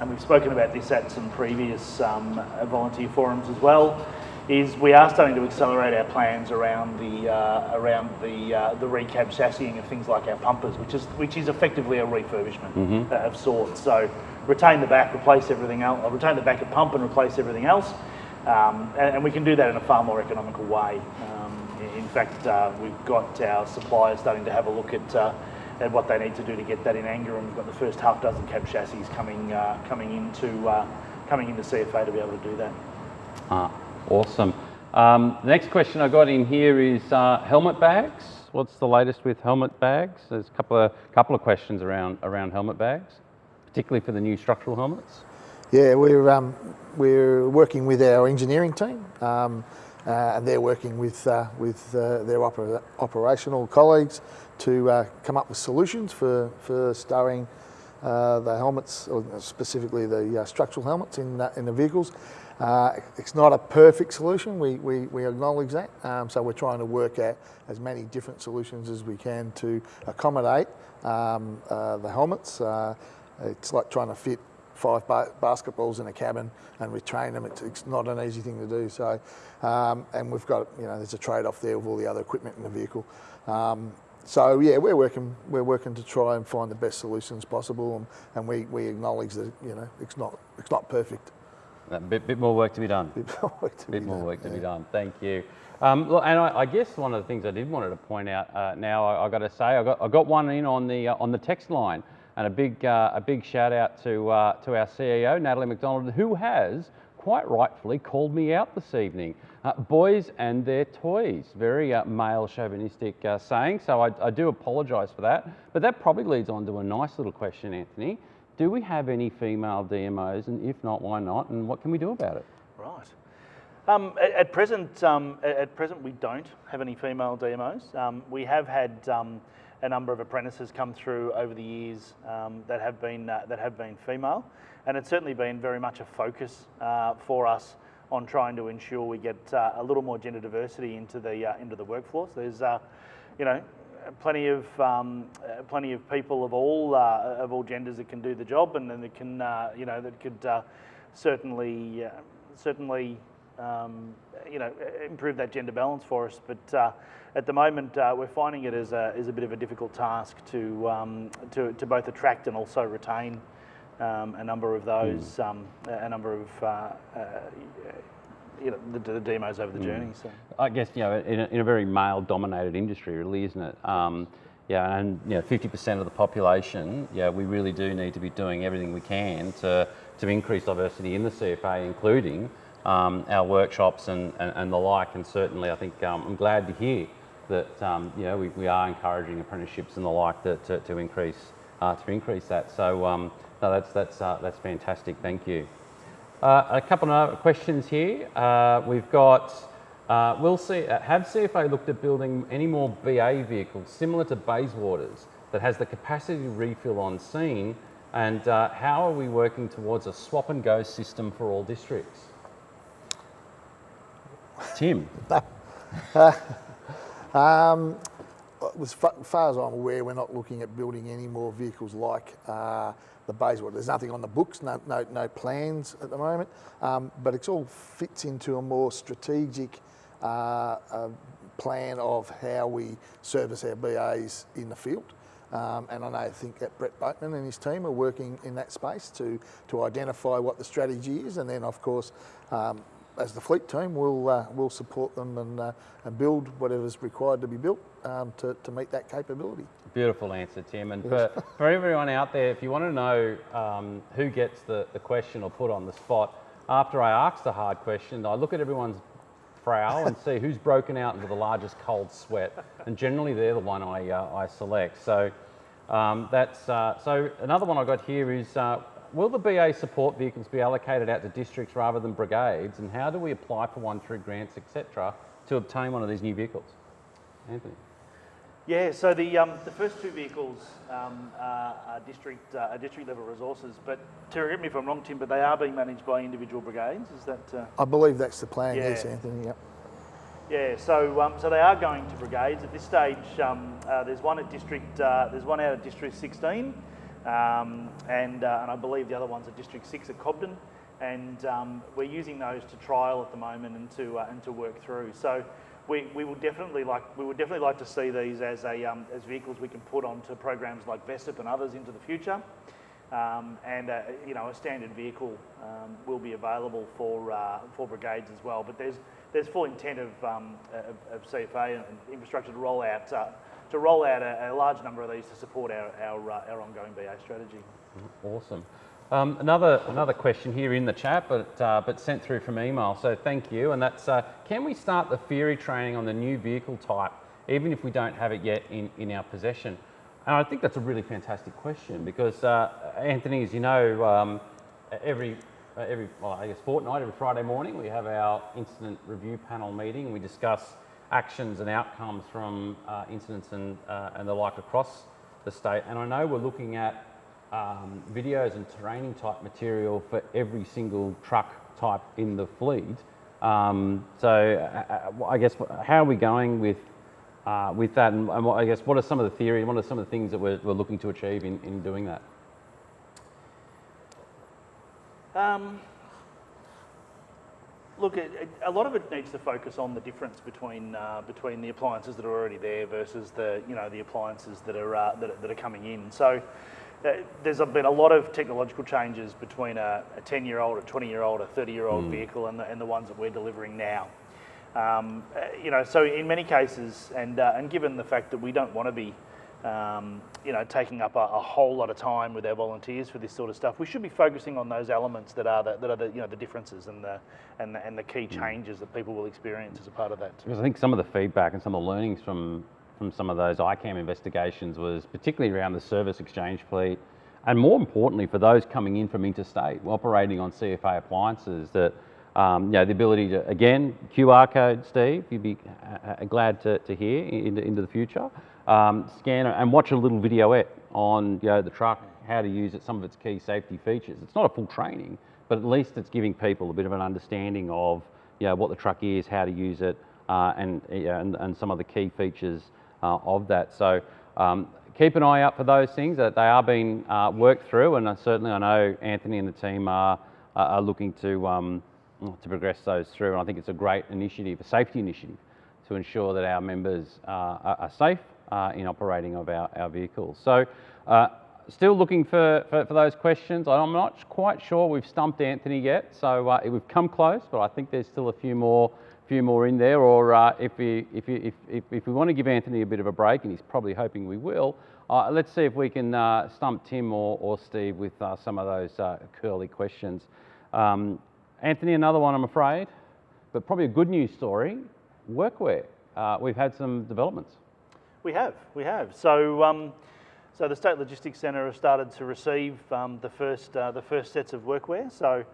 and we've spoken about this at some previous um, volunteer forums as well, is we are starting to accelerate our plans around the uh, around the uh, the recab chassising of things like our pumpers, which is which is effectively a refurbishment uh, of sorts. So retain the back, replace everything else, retain the back of pump and replace everything else, um, and, and we can do that in a far more economical way. Um, in- fact, uh, we've got our suppliers starting to have a look at. Uh, at what they need to do to get that in anger, and we've got the first half dozen cab chassis coming uh, coming into uh, coming into CFA to be able to do that. Ah, awesome. Um, the next question I got in here is uh, helmet bags. What's the latest with helmet bags? There's a couple of couple of questions around around helmet bags, particularly for the new structural helmets. Yeah, we're um, we're working with our engineering team, um, uh, and they're working with uh, with uh, their opera- operational colleagues to uh, come up with solutions for for stowing uh, the helmets, or specifically the uh, structural helmets in in the vehicles. It's not a perfect solution. We, we, we acknowledge that. Um, so we're trying to work out as many different solutions as we can to accommodate um, the helmets. It's like trying to fit five ba- basketballs in a cabin and we train them. It's, it's not an easy thing to do. So, um, and we've got you know there's a trade-off there with all the other equipment in the vehicle. Um, so yeah, we're working we're working to try and find the best solutions possible, and, and we, we acknowledge that you know it's not it's not perfect. A bit, bit more work to be done. [LAUGHS] Bit more work to be more done, work to be done. Thank you. Um, look, and I, I guess one of the things I did wanted to point out uh, now, I, I got to say, I got, I got one in on the uh, on the text line, and a big uh, a big shout out to uh, to our CEO Natalie MacDonald, who has quite rightfully called me out this evening. Uh, boys and their toys. Very uh, male chauvinistic uh, saying, so I, I do apologise for that. But that probably leads on to a nice little question, Anthony. Do we have any female DMOs, and if not, why not, and what can we do about it? Right. Um, at, at present, um, at, present, we don't have any female DMOs. Um, we have had um, a number of apprentices come through over the years um, that have been uh, that have been female, and it's certainly been very much a focus uh, for us on trying to ensure we get uh, a little more gender diversity into the uh, into the workforce. There's, uh, you know, plenty of um, uh, plenty of people of all of all genders that can do the job, and then that can you know that could certainly certainly um, you know improve that gender balance for us. But uh, at the moment, uh, we're finding it as a, as a bit of a difficult task to um, to, to both attract and also retain um, a number of those um, a number of uh, uh, you know the, the DMOs over the journey. So. I guess you know in a, in a very male-dominated industry, really, isn't it? Um, yeah, and you know, 50% of the population. Yeah, we really do need to be doing everything we can to to increase diversity in the CFA, including um, our workshops and, and, and the like. And certainly, I think um, I'm glad to hear that um, you know we, we are encouraging apprenticeships and the like to, to, to increase uh, to increase that. So um, no, that's that's uh, that's fantastic. Thank you. Uh, a couple of questions here. Uh, we've got, uh, will see, uh, have CFA looked at building any more BA vehicles similar to Bayswater's that has the capacity to refill on scene? And uh, how are we working towards a swap and go system for all districts? Tim, [LAUGHS] Um, as far as I'm aware, we're not looking at building any more vehicles like uh, the Bayswater. There's nothing on the books, no, no, no plans at the moment, um, but it all fits into a more strategic uh, uh, plan of how we service our BAs in the field. Um, and I know, I think that Brett Boatman and his team are working in that space to, to identify what the strategy is, and then, of course, um, as the fleet team, we'll, uh, we'll support them and, uh, and build whatever's required to be built um, to, to meet that capability. beautiful answer, Tim. And for, for everyone out there, if you want to know um, who gets the, the question or put on the spot, after I ask the hard question, I look at everyone's brow and see who's broken out into the largest cold sweat, and generally they're the one I, uh, I select. So um, that's uh, so. Another one I got here is: uh, Will the BA support vehicles be allocated out to districts rather than brigades, and how do we apply for one through grants, etc., to obtain one of these new vehicles? Anthony. Yeah, so the, um, the first two vehicles um, are, are district uh, are district level resources, but to correct me if I'm wrong, Tim, but they are being managed by individual brigades. Is that? Uh, I believe that's the plan, yes, Anthony. Yep. yeah, so um, so they are going to brigades at this stage. Um, uh, there's one at district. Uh, there's one out of district 16, um, and uh, and I believe the other one's at district six at Cobden, and um, we're using those to trial at the moment and to uh, and to work through. So. We, we would definitely like we would definitely like to see these as a um, as vehicles we can put onto programs like VESIP and others into the future, um, and uh, you know a standard vehicle um, will be available for uh, for brigades as well. But there's there's full intent of, um, of, of CFA and infrastructure to roll out uh, to roll out a, a large number of these to support our our, uh, our ongoing BA strategy. Awesome. Um, another another question here in the chat, but uh, but sent through from email. So thank you. And that's uh, can we start the theory training on the new vehicle type, even if we don't have it yet in, in our possession? And I think that's a really fantastic question because uh, Anthony, as you know, um, every every well, I guess fortnight, every Friday morning, we have our incident review panel meeting. We discuss actions and outcomes from uh, incidents and uh, and the like across the state. And I know we're looking at um, videos and training type material for every single truck type in the fleet. Um, so uh, uh, I guess how are we going with uh, with that, and, I guess what are some of the theories? What are some of the things that we're, we're looking to achieve in, in doing that? Um, look, it, it- a lot of it needs to focus on the difference between uh, between the appliances that are already there versus the you know the appliances that are uh, that, that are coming in. So. Uh, there's been a lot of technological changes between a, a 10 year old, a 20 year old, a 30 year old vehicle and the, and the ones that we're delivering now. Um, uh, you know, so in many cases, and, uh, and given the fact that we don't want to be um, you know, taking up a, a, whole lot of time with our volunteers for this sort of stuff. We should be focusing on those elements that are the, that are the, you know, the differences and the, and the, and the key changes that people will experience as a part of that. Because I think some of the feedback and some of the learnings from, from some of those ICAM investigations was particularly around the service exchange fleet, and more importantly for those coming in from interstate, operating on CFA appliances that um, you know, the ability to, again, QR code, Steve, you'd be uh, glad to, to hear into, into the future. Um, scan and watch a little videoette on you know, the truck, how to use it, some of its key safety features. It's not a full training, but at least it's giving people a bit of an understanding of you know, what the truck is, how to use it, uh, and, and, and, some of the key features uh, of that. So um, keep an eye out for those things that they are being uh, worked through, and certainly I know Anthony and the team are, are looking to um, to progress those through. And I think it's a great initiative, a safety initiative, to ensure that our members uh, are, safe uh, in operating of our, our vehicles. So uh, still looking for, for, for, those questions. I'm not quite sure we've stumped Anthony yet, so uh, we've come close, but I think there's still a few more few more in there, or uh, if, we, if, if, if, if, we want to give Anthony a bit of a break, and he's probably hoping we will, uh, let's see if we can stump Tim or, or Steve with some of those curly questions. Um, Anthony, another one, I'm afraid, but probably a good news story. Workwear. Uh, we've had some developments. We have, we have. So, um, so the State Logistics Centre has started to receive um, the first uh, the first sets of workwear. So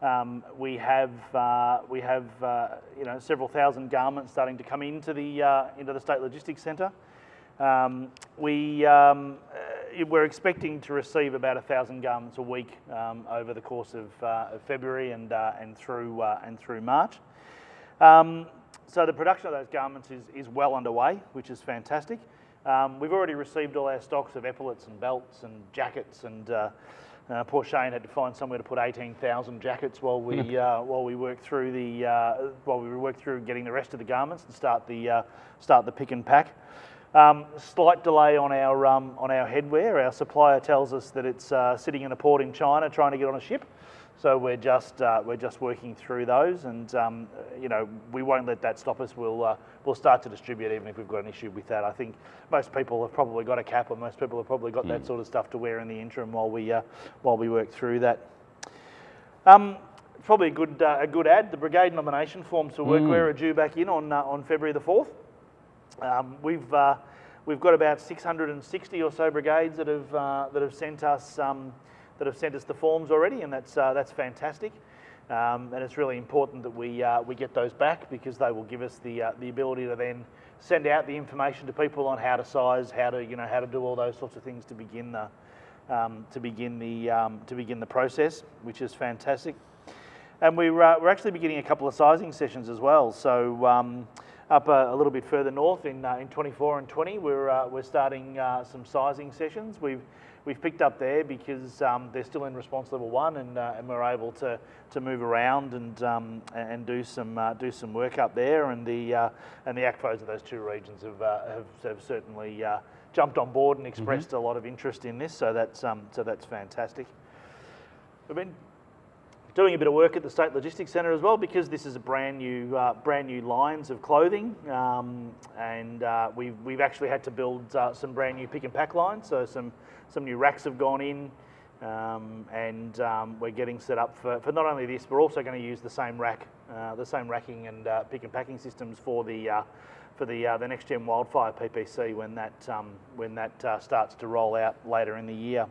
um, we have uh, we have uh, you know several thousand garments starting to come into the uh, into the State Logistics Centre. Um, we um, we're expecting to receive about a thousand garments a week um, over the course of, uh, of February and uh, and through uh, and through March. So the production of those garments is, is well underway, which is fantastic. Um, we've already received all our stocks of epaulets and belts and jackets, and uh, uh, poor Shane had to find somewhere to put 18,000 jackets while we [LAUGHS] uh, while we work through the while we work through getting the rest of the garments and start the start the pick and pack. Um, slight delay on our, um, on our headwear. Our supplier tells us that it's uh, sitting in a port in China trying to get on a ship. So we're just, uh, we're just working through those and um, you know, we won't let that stop us. We'll, uh, we'll start to distribute even if we've got an issue with that. I think most people have probably got a cap or most people have probably got mm. that sort of stuff to wear in the interim while we, uh, while we work through that. Um, probably a good, uh, a good ad. The brigade nomination forms for workwear mm. are due back in on, uh, on February the 4th. Um, we've, uh, we've got about 660 or so brigades that have, uh, that have sent us um, that have sent us the forms already, and that's, uh, that's fantastic. Um, and it's really important that we, uh, we get those back because they will give us the, uh, the ability to then send out the information to people on how to size, how to, you know, how to do all those sorts of things to begin the, um, to begin the, um, to begin the process, which is fantastic. And we're, uh, we're actually beginning a couple of sizing sessions as well. So um, up a, a, little bit further north in, uh, in 24 and 20, we're, uh, we're starting uh, some sizing sessions. We've, we've picked up there because um, they're still in response level one and, uh, and we're able to, to move around and, um, and do, some, uh, do some work up there. And the, uh, and the ACFOs of those two regions have, have, have, certainly jumped on board and expressed mm -hmm. a lot of interest in this, so that's, um, so that's fantastic. We've been doing a bit of work at the State Logistics Centre as well because this is a brand new, uh, brand new lines of clothing um, and uh, we've, we've actually had to build uh, some brand new pick and pack lines. So some, some new racks have gone in um, and um, we're getting set up for, for not only this, we're also going to use the same rack, uh, the same racking and uh, pick and packing systems for the, uh, for the, the next gen wildfire PPC when that, um, when that starts to roll out later in the year.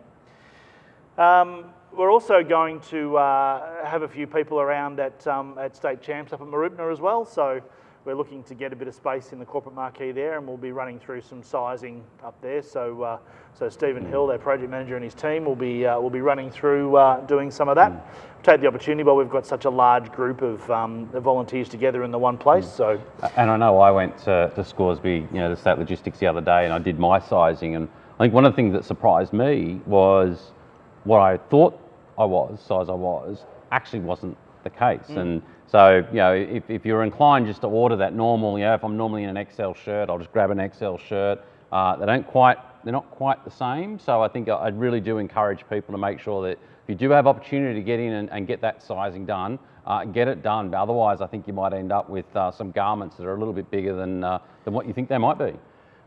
Um, we're also going to uh, have a few people around at, um, at State Champs up at Mooroopna as well. So we're looking to get a bit of space in the corporate marquee there and we'll be running through some sizing up there. So, uh, so Stephen Hill, our project manager and his team will be, uh, will be running through uh, doing some of that. Mm. Take the opportunity while we've got such a large group of um, volunteers together in the one place. Mm. So, And I know I went to, to Scoresby, you know, the state logistics the other day and I did my sizing and I think one of the things that surprised me was what I thought I was, size I was, actually wasn't the case. Mm. And so, you know, if, if you're inclined just to order that normal, you know, if I'm normally in an XL shirt, I'll just grab an XL shirt. Uh, they don't quite, they're not quite the same. So I think I really do encourage people to make sure that if you do have opportunity to get in and, and get that sizing done, uh, get it done. But otherwise, I think you might end up with uh, some garments that are a little bit bigger than, uh, than what you think they might be.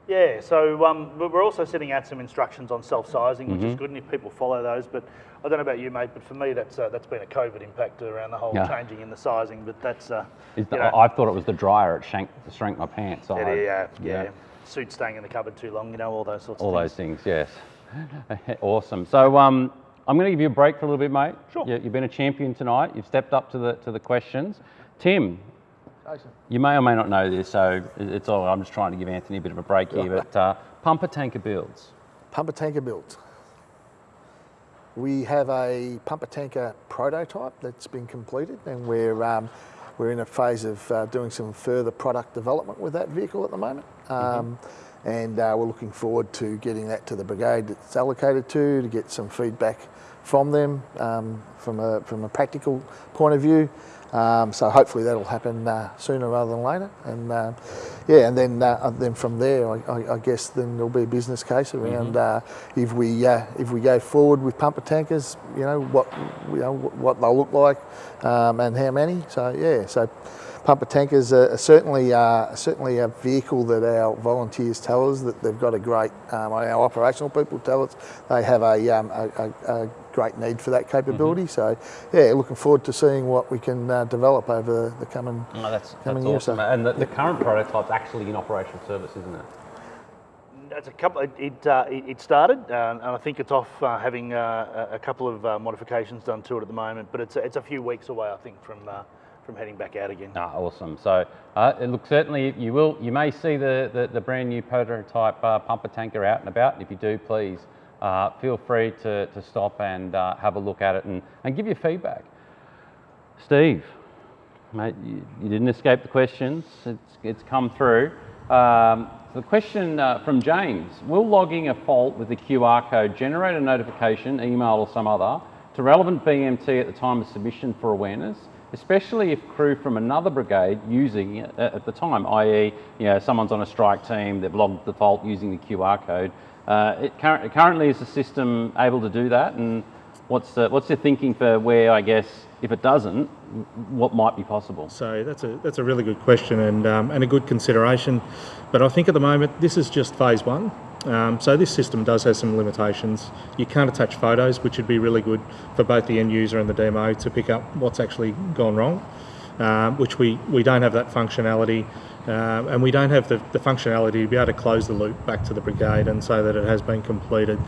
Yeah, so um, we're also sending out some instructions on self-sizing, which is good, and if people follow those. But I don't know about you, mate, but for me, that's uh, that's been a COVID impact around the whole Yeah. changing in the sizing. But that's uh, Is you know, I thought it was the dryer. It shrank, shrank my pants. it- I- yeah, yeah, suit staying in the cupboard too long, you know, all those sorts All of those things. things, yes. [LAUGHS] awesome. So um, I'm going to give you a break for a little bit, mate. Sure. You, you've been a champion tonight. You've stepped up to the to the questions. Tim, Jason. you may or may not know this, so it's all. I'm just trying to give Anthony a bit of a break here. But uh, pumper tanker builds. Pumper tanker built. We have a pumper tanker prototype that's been completed, and we're um, we're in a phase of uh, doing some further product development with that vehicle at the moment. Um, And uh, we're looking forward to getting that to the brigade it's allocated to, to get some feedback from them um, from a from a practical point of view. Um, so hopefully that'll happen uh, sooner rather than later. And uh, yeah, and then uh, then from there, I, I, I guess then there'll be a business case around uh, if we uh, if we go forward with pumper tankers, you know what you know what they'll look like um, and how many. So yeah, so pumper tankers are are certainly uh, certainly a vehicle that our volunteers tell us that they've got a great. Um, our operational people tell us they have a, um, a, a, a great need for that capability. So yeah, looking forward to seeing what we can uh, develop over the coming. Oh, that's, Coming that's year, so- And the, the current prototype's actually in operational service, isn't it? It's a couple. It it, uh, it it started, uh, and I think it's off uh, having uh, a a couple of uh, modifications done to it at the moment. But it's a, it's a few weeks away, I think, from uh, from heading back out again. Ah, awesome. So uh, it looks certainly you will you may see the, the, the brand new prototype uh, pumper tanker out and about. And if you do, please uh, feel free to, to stop and uh, have a look at it and, and give your feedback. Steve, mate, you, you didn't escape the questions. It's, it's come through. Um, the question uh, from James, will logging a fault with the QR code generate a notification, email or some other, to relevant BMT at the time of submission for awareness, especially if crew from another brigade using it at the time, i.e. You know, someone's on a strike team, they've logged the fault using the QR code. Uh, it curr- currently is the system able to do that and what's the, what's your thinking for where, I guess, if it doesn't, what might be possible? So that's a that's a really good question and um, and a good consideration, but I think at the moment this is just phase one. Um, so this system does have some limitations. You can't attach photos, which would be really good for both the end user and the DMO to pick up what's actually gone wrong. Um, which we we don't have that functionality, um, and we don't have the, the functionality to be able to close the loop back to the brigade and say that it has been completed.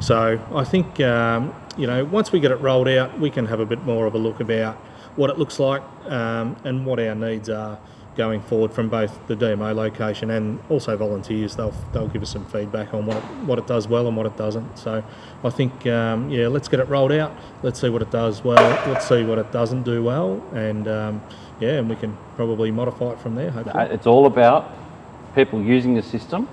So I think um, you know once we get it rolled out, we can have a bit more of a look about what it looks like um, and what our needs are going forward from both the DMO location and also volunteers. They'll they'll give us some feedback on what it, what it does well and what it doesn't. So I think um, yeah, let's get it rolled out. Let's see what it does well. Let's see what it doesn't do well, and um, yeah, and we can probably modify it from there. Hopefully. Uh, It's all about people using the system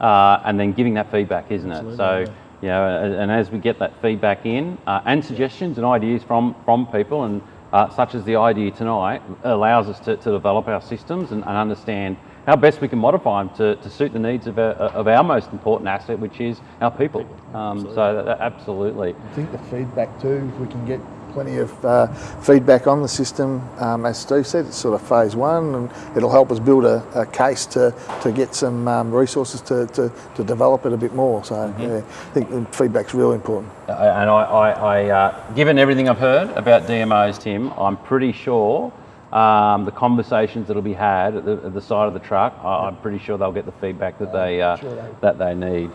uh, and then giving that feedback, isn't it? So, yeah. you know, and as we get that feedback in uh, and suggestions and ideas from, from people, and uh, such as the idea tonight, allows us to, to develop our systems and, and understand how best we can modify them to, to suit the needs of our, of our most important asset, which is our people. Um, so, that, that- absolutely. I think the feedback too, if we can get plenty of uh, feedback on the system, um, as Steve said, it's sort of phase one and it'll help us build a, a case to, to get some um, resources to, to, to develop it a bit more. So yeah, I think the feedback's really important. Uh, and I, I, I uh, given everything I've heard about DMOs, Tim, I'm pretty sure um, the conversations that'll be had at the, at the side of the truck, I, I'm pretty sure they'll get the feedback that they uh, that they need.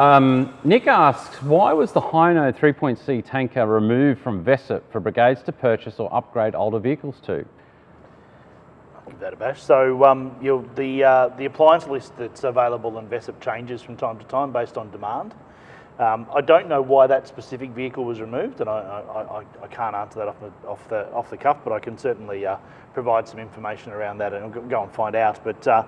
Um, Nick asks, why was the Hino 3.C tanker removed from VESIP for brigades to purchase or upgrade older vehicles to? I'll Give that a bash. So um, the uh, the appliance list that's available in VESIP changes from time to time based on demand. Um, I don't know why that specific vehicle was removed, and I, I, I, I can't answer that off the, off the off the cuff, but I can certainly uh, provide some information around that and go and find out. But uh,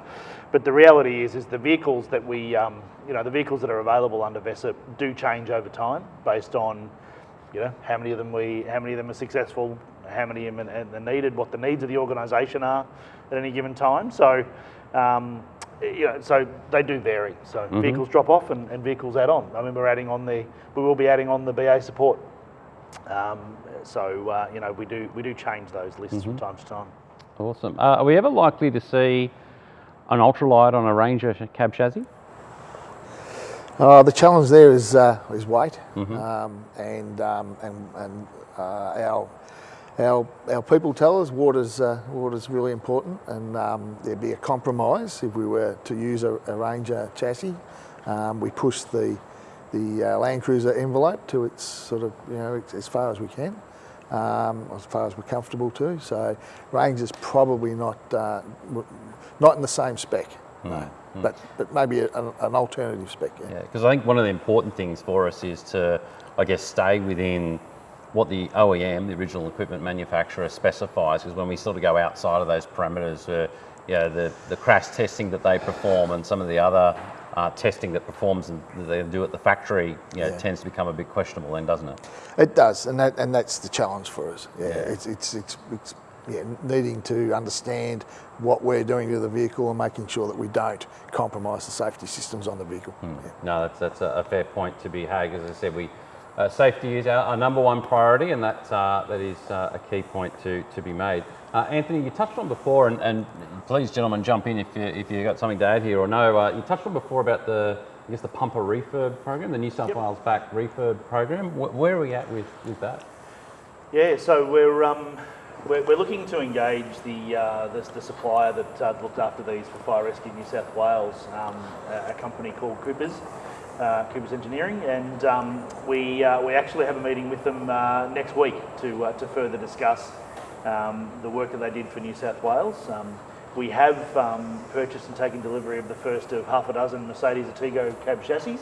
but the reality is is the vehicles that we um, you know the vehicles that are available under VESIP do change over time based on you know how many of them we how many of them are successful, how many of them are needed, what the needs of the organisation are at any given time. So. Um, you know, so they do vary. So vehicles drop off and, and vehicles add on. I mean, we're adding on the, we will be adding on the BA support. Um, so uh, you know, we do we do change those lists from time to time. Awesome. Uh, are we ever likely to see an ultralight on a Ranger cab chassis? Uh, the challenge there is uh, is weight, um, and um, and and uh, our our our people tell us water's uh, water's really important, and um, there'd be a compromise if we were to use a, a Ranger chassis. Um, we push the the uh, Land Cruiser envelope to its sort of you know as far as we can. Um, as far as we're comfortable to, so Ranger's probably not uh, not in the same spec, no. But but maybe a, an, alternative spec. Yeah. Yeah, because I think one of the important things for us is to, I guess, stay within what the OEM, the original equipment manufacturer, specifies. Because when we sort of go outside of those parameters, uh, you know, the, the crash testing that they perform and some of the other uh, testing that performs and that they do at the factory, you know, Yeah. tends to become a bit questionable then, doesn't it? It does, and that and that's the challenge for us. Yeah, It's, it's it's it's yeah, needing to understand what we're doing to the vehicle and making sure that we don't compromise the safety systems on the vehicle. Yeah. No, that's, that's a, a fair point to be had. As I said, we uh, safety is our, our number one priority, and that uh, that is uh, a key point to, to be made. Uh, Anthony, you touched on before, and, and please, gentlemen, jump in if you if you got something to add here or no. Uh, you touched on before about the I guess the pumper refurb program, the New South Yep. Wales back refurb program. Wh- where are we at with, with that? Yeah, so we're, um, we're, we're looking to engage the, uh, the, the supplier that uh, looked after these for Fire Rescue New South Wales, um, a, a company called Coopers, uh, Coopers Engineering, and um, we, uh, we actually have a meeting with them uh, next week to, uh, to further discuss um, the work that they did for New South Wales. Um, we have um, purchased and taken delivery of the first of half a dozen Mercedes Atego cab chassis,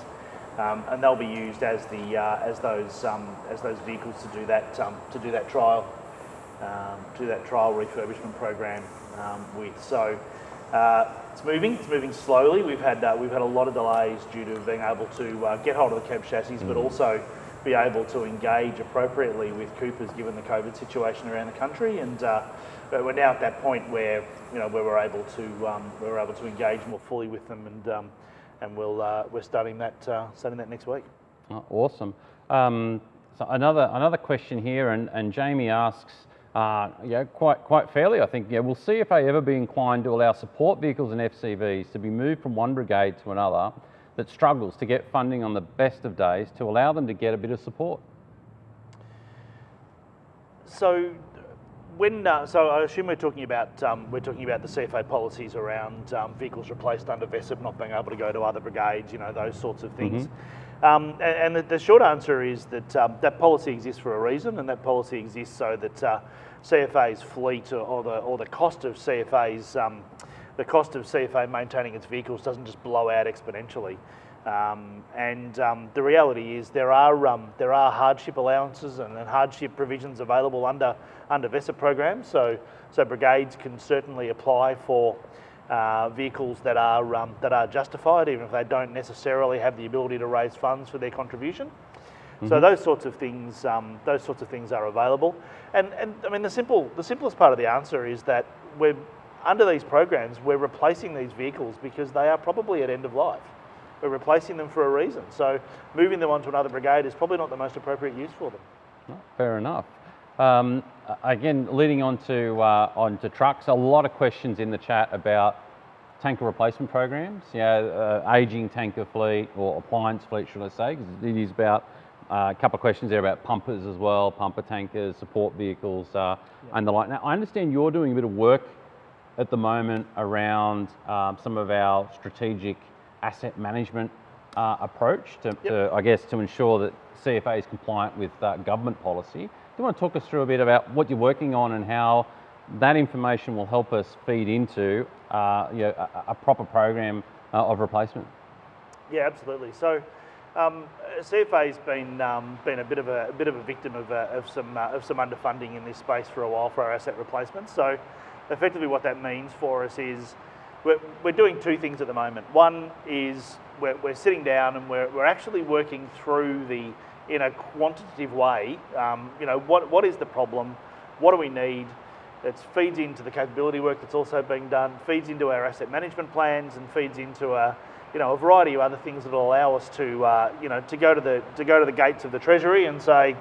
um, and they'll be used as the uh, as those um, as those vehicles to do that um, to do that trial um, to that trial refurbishment program um, with. So uh, it's moving. It's moving slowly. We've had uh, we've had a lot of delays due to being able to uh, get hold of the cab chassis, but also be able to engage appropriately with Coopers given the COVID situation around the country. And uh, but we're now at that point where you know where we're able to um, we're able to engage more fully with them, and um, and we'll uh, we're starting that uh, starting that next week. Oh, awesome. Um, so another another question here, and, and Jamie asks, uh, yeah, quite quite fairly, I think. Yeah, will see if CFA ever be inclined to allow support vehicles and FCVs to be moved from one brigade to another that struggles to get funding on the best of days to allow them to get a bit of support? So, when uh, so I assume we're talking about um, we're talking about the CFA policies around um, vehicles replaced under VESIP not being able to go to other brigades, you know, those sorts of things. Um, and and the, the short answer is that um, that policy exists for a reason, and that policy exists so that uh, CFA's fleet or, or the or the cost of CFA's um, the cost of CFA maintaining its vehicles doesn't just blow out exponentially. Um, and um, the reality is there are um, there are hardship allowances and, and hardship provisions available under under VESIP programs. So so brigades can certainly apply for uh, vehicles that are um, that are justified, even if they don't necessarily have the ability to raise funds for their contribution. So those sorts of things, um, those sorts of things are available. And, and I mean, the simple, the simplest part of the answer is that we're under these programs, we're replacing these vehicles because they are probably at end of life. We're replacing them for a reason. So moving them onto another brigade is probably not the most appropriate use for them. Fair enough. Um, again, leading on to, uh, on to trucks, a lot of questions in the chat about tanker replacement programs, yeah, uh, aging tanker fleet or appliance fleet, should I say, because it is about uh, a couple of questions there about pumpers as well, pumper tankers, support vehicles, uh, and the like. Now, I understand you're doing a bit of work at the moment around um, some of our strategic asset management uh, approach to, to, I guess, to ensure that CFA is compliant with uh, government policy. You want to talk us through a bit about what you're working on and how that information will help us feed into uh, you know, a, a proper program uh, of replacement? Yeah, absolutely. So, um, CFA's been um, been a bit of a, a bit of a victim of, uh, of some uh, of some underfunding in this space for a while for our asset replacements. So, effectively, what that means for us is we're, we're doing two things at the moment. One is we're, we're sitting down and we're, we're actually working through the in a quantitative way. Um, you know, what what is the problem? What do we need? It feeds into the capability work that's also being done, feeds into our asset management plans, and feeds into a, you know, a variety of other things that will allow us to, uh, you know, to go to the to go to the gates of the Treasury and say,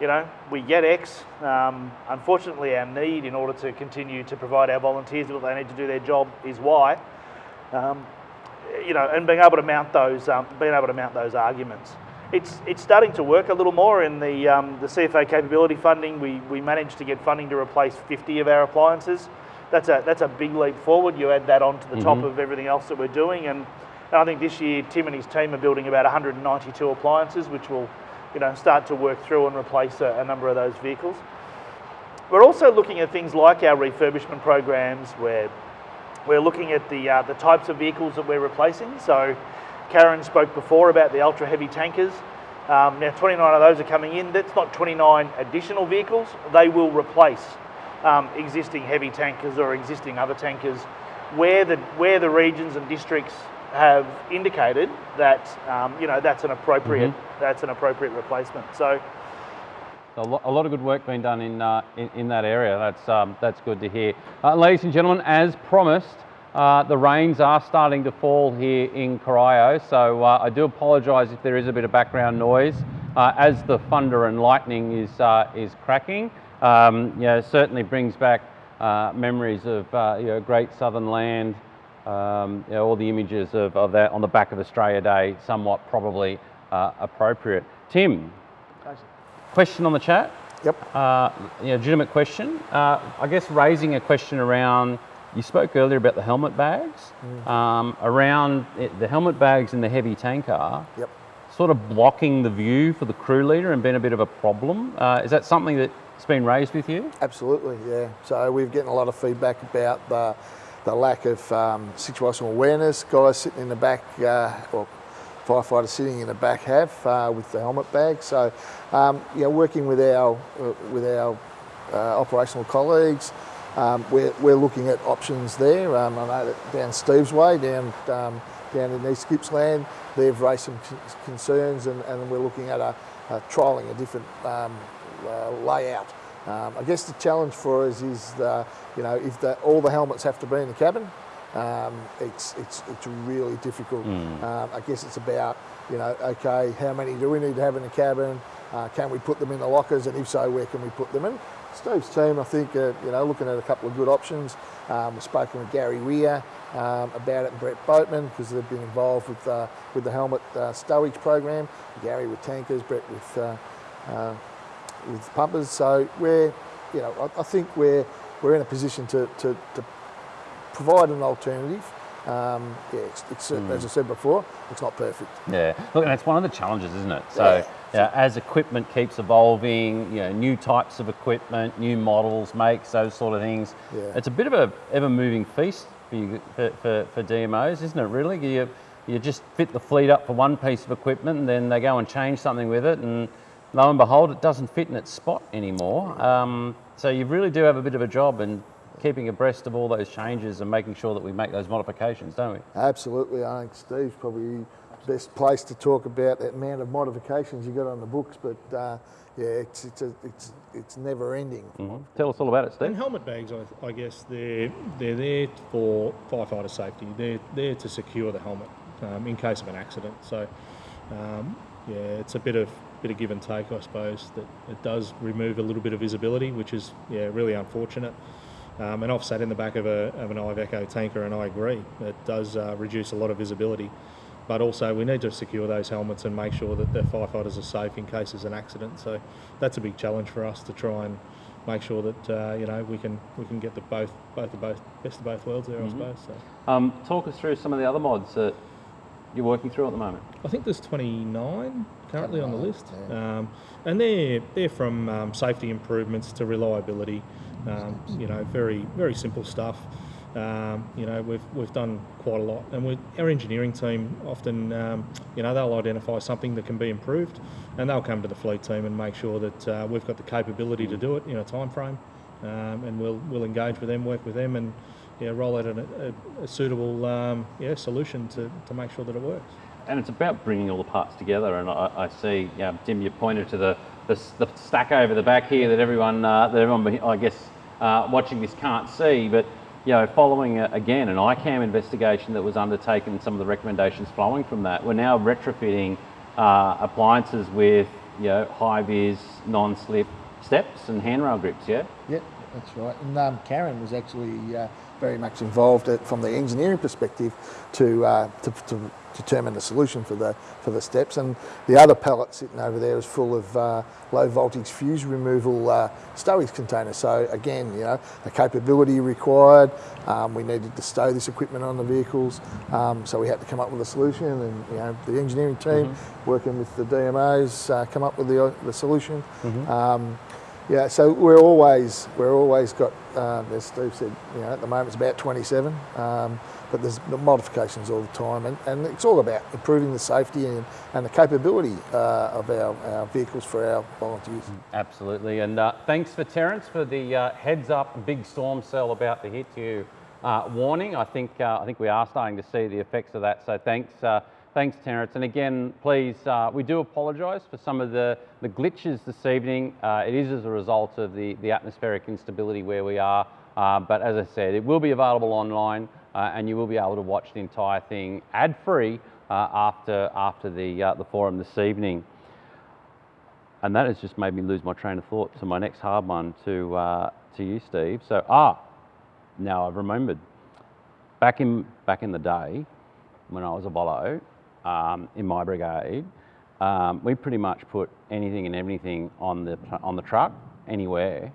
you know, we get X. Um, unfortunately, our need in order to continue to provide our volunteers what they need to do their job is Y. Um, you know, and being able to mount those, um, being able to mount those arguments. It's, it's starting to work a little more in the, um, the CFA capability funding. We, we managed to get funding to replace 50 of our appliances. That's a, that's a big leap forward. You add that on to the top of everything else that we're doing. And, and I think this year, Tim and his team are building about 192 appliances, which will you know, start to work through and replace a, a number of those vehicles. We're also looking at things like our refurbishment programs where we're looking at the, uh, the types of vehicles that we're replacing. So Karen spoke before about the ultra heavy tankers. Um, now 29 of those are coming in. That's not 29 additional vehicles. They will replace um, existing heavy tankers or existing other tankers where the, where the regions and districts have indicated that um, you know that's an appropriate that's an appropriate replacement. So A lot, a lot of good work being done in, uh, in, in that area. That's, um, that's good to hear. Uh, ladies and gentlemen, as promised, uh, the rains are starting to fall here in Corio, so uh, I do apologise if there is a bit of background noise uh, as the thunder and lightning is, uh, is cracking. Um, you know, it certainly brings back uh, memories of uh, you know, great southern land, um, you know, all the images of, of that on the back of Australia Day, somewhat probably uh, appropriate. Tim, question on the chat? Yep. Uh, yeah, legitimate question. Uh, I guess raising a question around, you spoke earlier about the helmet bags, um, around it, the helmet bags in the heavy tanker, Yep. sort of blocking the view for the crew leader and been a bit of a problem. Uh, is that something that's been raised with you? Absolutely, yeah. So we've getting a lot of feedback about the, the lack of um, situational awareness. Guys sitting in the back, uh, or firefighters sitting in the back have uh, with the helmet bag. So, um, yeah, working with our uh, with our uh, operational colleagues, um, we're, we're looking at options there. Um, I know that down Steve's Way, down um, down in East Gippsland, they've raised some concerns, and, and we're looking at a, a trialling a different um, uh, layout. Um, I guess the challenge for us is, the, you know, if the, all the helmets have to be in the cabin, um, it's, it's, it's really difficult. Um, I guess it's about, you know, okay, how many do we need to have in the cabin? Uh, can we put them in the lockers? And if so, where can we put them in? Steve's team, I think, uh, you know, looking at a couple of good options. Um, we've spoken with Gary Weir um, about it and Brett Boatman because they've been involved with, uh, with the helmet uh, stowage program. Gary with tankers, Brett with uh, uh, with pumpers. So we're, you know, I, I think we're we're in a position to, to, to provide an alternative. Um, yeah, it's, it's as I said before, it's not perfect. Yeah, look, and it's one of the challenges, isn't it? So, Yeah. Yeah, as equipment keeps evolving, you know, new types of equipment, new models, makes, those sort of things. Yeah. It's a bit of a ever-moving feast for, you, for, for, for DMOs, isn't it? Really, you you just fit the fleet up for one piece of equipment, and then they go and change something with it, and lo and behold, it doesn't fit in its spot anymore. Um, so you really do have a bit of a job in keeping abreast of all those changes and making sure that we make those modifications, don't we? Absolutely, I think Steve's probably best place to talk about the amount of modifications you got on the books. But uh, yeah, it's it's a, it's it's never ending. Tell us all about it, And Steve. helmet bags, I, I guess they're they're there for firefighter safety. They're there to secure the helmet um, in case of an accident. So, um, yeah, it's a bit of bit of give and take, I suppose. That it does remove a little bit of visibility, which is yeah really unfortunate. Um, and I've sat in the back of, a, of an Iveco tanker, and I agree it does uh, reduce a lot of visibility. But also, we need to secure those helmets and make sure that the firefighters are safe in case there's an accident. So that's a big challenge for us to try and make sure that uh, you know we can we can get the both both the both best of both worlds there, I suppose. So Um, talk us through some of the other mods that you're working through at the moment. I think there's 29 currently on the list, um, and they're they're from um, safety improvements to reliability. Um, you know, very very simple stuff. Um, you know, we've we've done quite a lot, and our engineering team often, um, you know, they'll identify something that can be improved, and they'll come to the fleet team and make sure that uh, we've got the capability to do it in a time frame, um, and we'll we'll engage with them, work with them, and yeah, roll out a, a, a suitable um, yeah solution to, to make sure that it works. And it's about bringing all the parts together. And I, I see, yeah, Tim, you pointed to the, the, the stack over the back here that everyone, uh, that everyone, I guess, uh, watching this can't see. But you know, following a, again an ICAM investigation that was undertaken, some of the recommendations flowing from that, we're now retrofitting uh, appliances with you know, high vis, non-slip steps and handrail grips, yeah? Yep, that's right. And um, Karen was actually uh, very much involved at, from the engineering perspective to, uh, to, to determine the solution for the for the steps. And the other pallet sitting over there is full of uh, low voltage fuse removal uh, stowage containers. So again, you know, the capability required. Um, we needed to stow this equipment on the vehicles, um, so we had to come up with a solution. And you know, the engineering team working with the DMOs uh, come up with the the solution. Um, yeah, so we're always we're always got um, as Steve said, you know, at the moment it's about 27, um, but there's modifications all the time, and, and it's all about improving the safety and, and the capability uh, of our, our vehicles for our volunteers. Absolutely, and uh, thanks for Terence for the uh, heads up big storm cell about to hit you uh, warning. I think uh, I think we are starting to see the effects of that. So thanks, uh, thanks Terence. And again, please, we do apologise for some of the, the glitches this evening. It is as a result of the, the atmospheric instability where we are. But as I said, it will be available online, uh, and you will be able to watch the entire thing ad free uh, after after the uh, the forum this evening. And that has just made me lose my train of thought to my next hard one to, uh, to you, Steve. So, ah, now I've remembered. Back in, back in the day, when I was a Volo, um, in my brigade, um, we pretty much put anything and everything on the, on the truck, anywhere.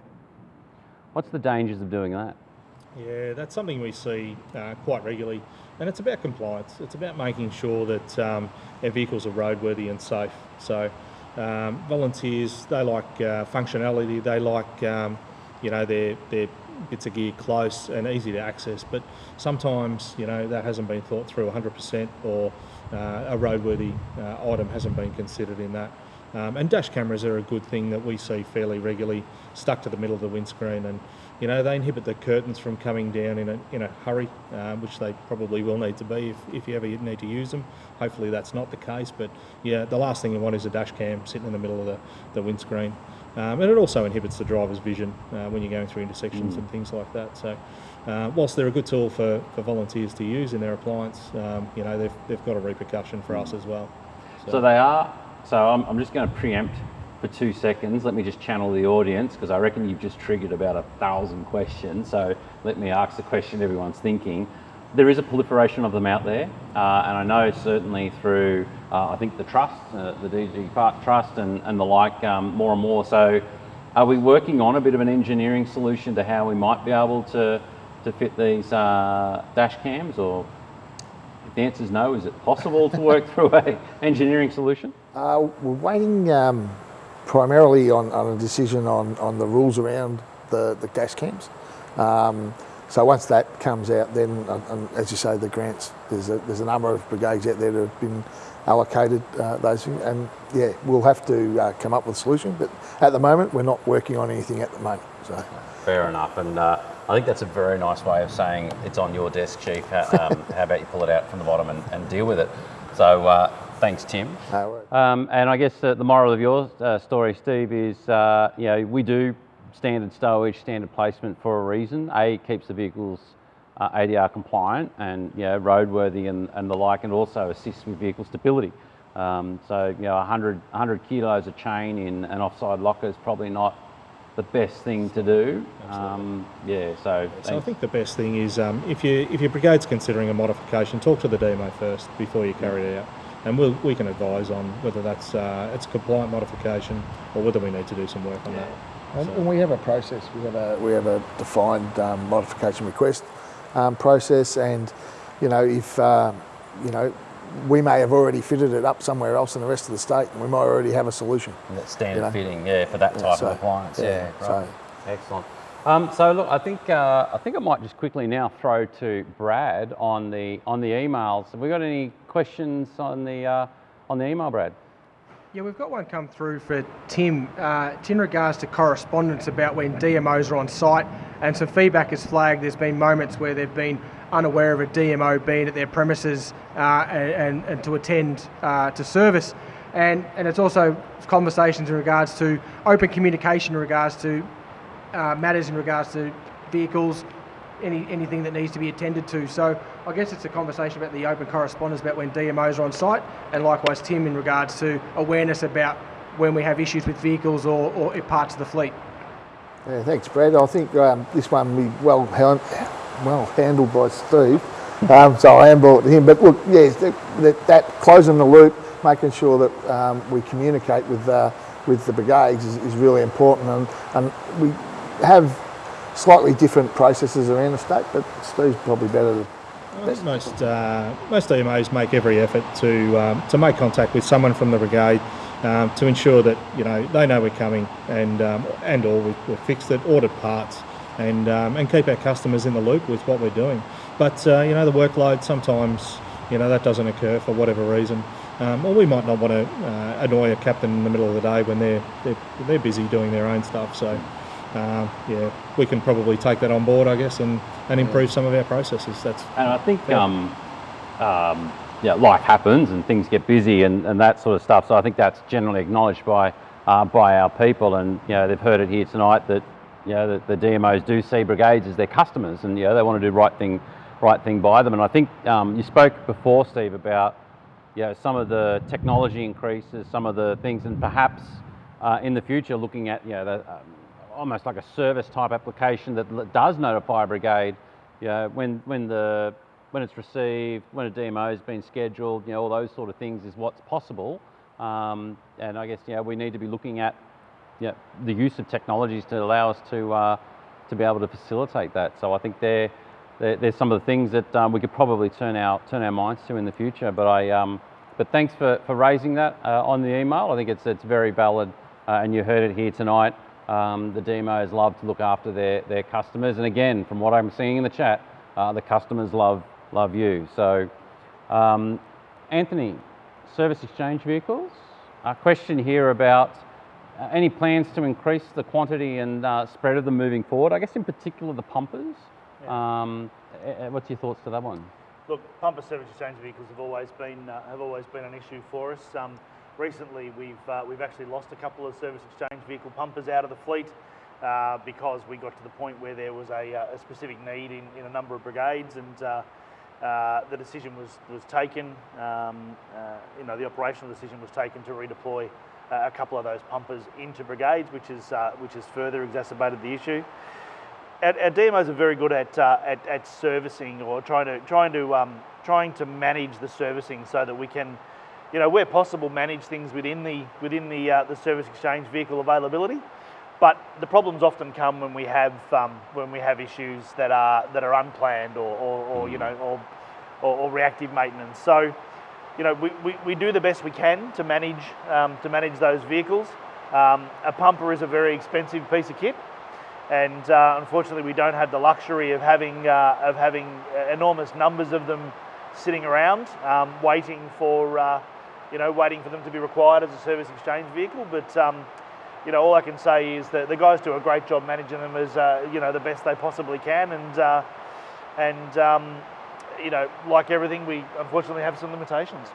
What's the dangers of doing that? Yeah, that's something we see uh, quite regularly, and it's about compliance. It's about making sure that um, our vehicles are roadworthy and safe. So, um, volunteers they like uh, functionality. They like um, you know their their bits of gear close and easy to access. But sometimes you know that hasn't been thought through 100%, or uh, a roadworthy uh, item hasn't been considered in that. Um, and dash cameras are a good thing that we see fairly regularly, stuck to the middle of the windscreen, and you know they inhibit the curtains from coming down in a in a hurry, um, which they probably will need to be if, if you ever need to use them. Hopefully that's not the case, but yeah, the last thing you want is a dash cam sitting in the middle of the, the windscreen. Um, and it also inhibits the driver's vision uh, when you're going through intersections and things like that. So, uh, whilst they're a good tool for, for volunteers to use in their appliance, um, you know they've, they've got a repercussion for us as well. So they are. So I'm, I'm just going to preempt for two seconds. Let me just channel the audience because I reckon you've just triggered about a thousand questions. So let me ask the question everyone's thinking. There is a proliferation of them out there, uh, and I know certainly through uh, I think the trust, uh, the DG Park Trust, and, and the like, um, more and more. So, are we working on a bit of an engineering solution to how we might be able to to fit these uh, dash cams, or if the answer is no, is it possible to work [LAUGHS] through a engineering solution? Uh, we're waiting um, primarily on, on a decision on, on the rules around the, the dash cams. Um, so once that comes out, then, and as you say, the grants, there's a, there's a number of brigades out there that have been allocated uh, those things, and yeah, we'll have to uh, come up with a solution. But at the moment, we're not working on anything at the moment. So Fair enough, and uh, I think that's a very nice way of saying it's on your desk, Chief. How, um, [LAUGHS] how about you pull it out from the bottom and, and deal with it? So uh, thanks, Tim. no. Um, and I guess uh, the moral of your uh, story, Steve, is uh, you know we do standard stowage, standard placement for a reason. A it keeps the vehicles uh, ADR compliant and you know roadworthy and, and the like, and also assists with vehicle stability. Um, so you know 100, 100 kilos of chain in an offside locker is probably not the best thing to do. Um, yeah, so, So I think the best thing is um, if you if your brigade's considering a modification, talk to the DMO first before you carry it out, and we'll, we can advise on whether that's uh, it's a compliant modification or whether we need to do some work on that. And, and we have a process. We have a we have a defined um, modification request um, process, and you know if uh, you know we may have already fitted it up somewhere else in the rest of the state, and we might already have a solution. And that's standard you know. fitting, yeah, for that Yeah, type so, of appliance. yeah, Yeah, so- right. Excellent. Um, so look, I think uh, I think I might just quickly now throw to Brad on the on the emails. Have we got any questions on the uh, on the email, Brad? Yeah, we've got one come through for Tim. Uh, in regards to correspondence about when DMOs are on site, and some feedback is flagged. There's been moments where they've been unaware of a DMO being at their premises uh, and, and, and to attend uh, to service. And, and it's also conversations in regards to open communication in regards to uh, matters in regards to vehicles, any, anything that needs to be attended to. So I guess it's a conversation about the open correspondence about when DMOs are on site, and likewise Tim in regards to awareness about when we have issues with vehicles or, or parts of the fleet. Yeah, thanks, Brad. I think um, this one will be well, well handled by Steve. Um, so I am brought to him. But look, yes, that, that, that closing the loop, making sure that um, we communicate with uh, with the brigades is, is really important. And, and we have slightly different processes around the state, but Steve's probably better I think most uh, most DMOs make every effort to um, to make contact with someone from the brigade um, to ensure that you know they know we're coming and um, and or we've, we've, fixed it, ordered parts, and um, and keep our customers in the loop with what we're doing. But uh, you know the workload sometimes you know that doesn't occur for whatever reason. Um, or we might not want to uh, annoy a captain in the middle of the day when they're, they're, they're busy doing their own stuff. So, uh, yeah, we can probably take that on board, I guess, and, and improve some of our processes. That's and I think yeah. um, um, yeah, life happens and things get busy and, and that sort of stuff. So I think that's generally acknowledged by uh, by our people, and you know they've heard it here tonight that you know the, the DMOs do see brigades as their customers, and you know they want to do right thing right thing by them. And I think um, you spoke before, Steve, about you know, some of the technology increases, some of the things, and perhaps uh, in the future looking at you know the, um, almost like a service type application that does notify a brigade, you know, when, when, the, when it's received, when a DMO has been scheduled, you know, all those sort of things is what's possible. Um, and I guess, you know, we need to be looking at you know, the use of technologies to allow us to, uh, to be able to facilitate that. So I think there, there there's some of the things that um, we could probably turn our, turn our minds to in the future. But, I, um, but thanks for, for raising that uh, on the email. I think it's, it's very valid uh, and you heard it here tonight. Um, the DMOs love to look after their, their customers. And again, from what I'm seeing in the chat, uh, the customers love, love you. So, um, Anthony, service exchange vehicles. A question here about uh, any plans to increase the quantity and uh, spread of them moving forward? I guess in particular the pumpers. Yeah. Um, what's your thoughts to that one? Look, pumper service exchange vehicles have always been uh, have always been an issue for us. Um, recently we've, uh, we've actually lost a couple of service exchange vehicle pumpers out of the fleet uh, because we got to the point where there was a, uh, a specific need in, in a number of brigades and uh, uh, the decision was, was taken, um, uh, you know, the operational decision was taken to redeploy a couple of those pumpers into brigades, which, is, which has further exacerbated the issue. Our, our DMOs are very good at, at, at, servicing or trying to, trying, to, um, trying to manage the servicing so that we can you know, where possible, manage things within the within the uh, the service exchange vehicle availability. But the problems often come when we have um, when we have issues that are that are unplanned or, or, or you know or, or, or, reactive maintenance. So, you know, we, we, we do the best we can to manage um, to manage those vehicles. Um, a pumper is a very expensive piece of kit, and uh, unfortunately, we don't have the luxury of having uh, of having enormous numbers of them sitting around um, waiting for uh, you know, waiting for them to be required as a service exchange vehicle. But, um, you know, all I can say is that the guys do a great job managing them as, uh, you know, the best they possibly can. And, uh, and um, you know, like everything, we unfortunately have some limitations.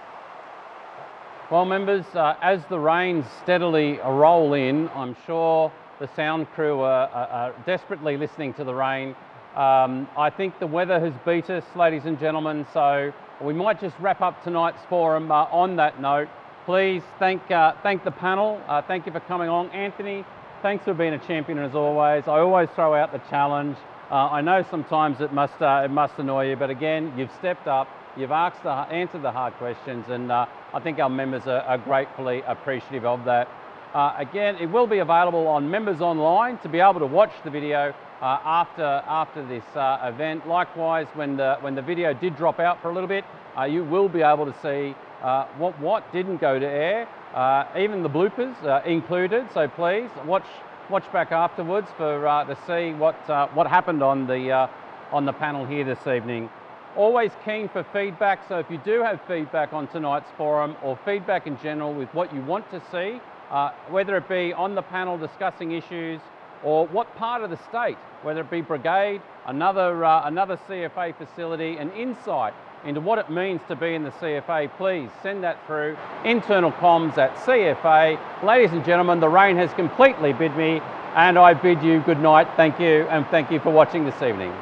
Well, members, uh, as the rains steadily roll in, I'm sure the sound crew are, are, are desperately listening to the rain. Um, I think the weather has beat us, ladies and gentlemen, so we might just wrap up tonight's forum uh, on that note. Please thank, uh, thank the panel. Uh, thank you for coming along. Anthony, thanks for being a champion as always. I always throw out the challenge. Uh, I know sometimes it must, uh, it must annoy you, but again, you've stepped up, you've asked the, answered the hard questions, and uh, I think our members are, are gratefully appreciative of that. again, it will be available on Members Online to be able to watch the video uh, after, after this uh, event. Likewise, when the, when the video did drop out for a little bit, uh, you will be able to see uh, what, what didn't go to air, uh, even the bloopers uh, included. So please watch, watch back afterwards for, to see what, what happened on the, on the panel here this evening. Always keen for feedback, so if you do have feedback on tonight's forum or feedback in general with what you want to see, whether it be on the panel discussing issues, or what part of the state, whether it be brigade, another, uh, another CFA facility, an insight into what it means to be in the CFA, please send that through internal comms at CFA. Ladies and gentlemen, the rain has completely bid me and I bid you good night. Thank you and thank you for watching this evening.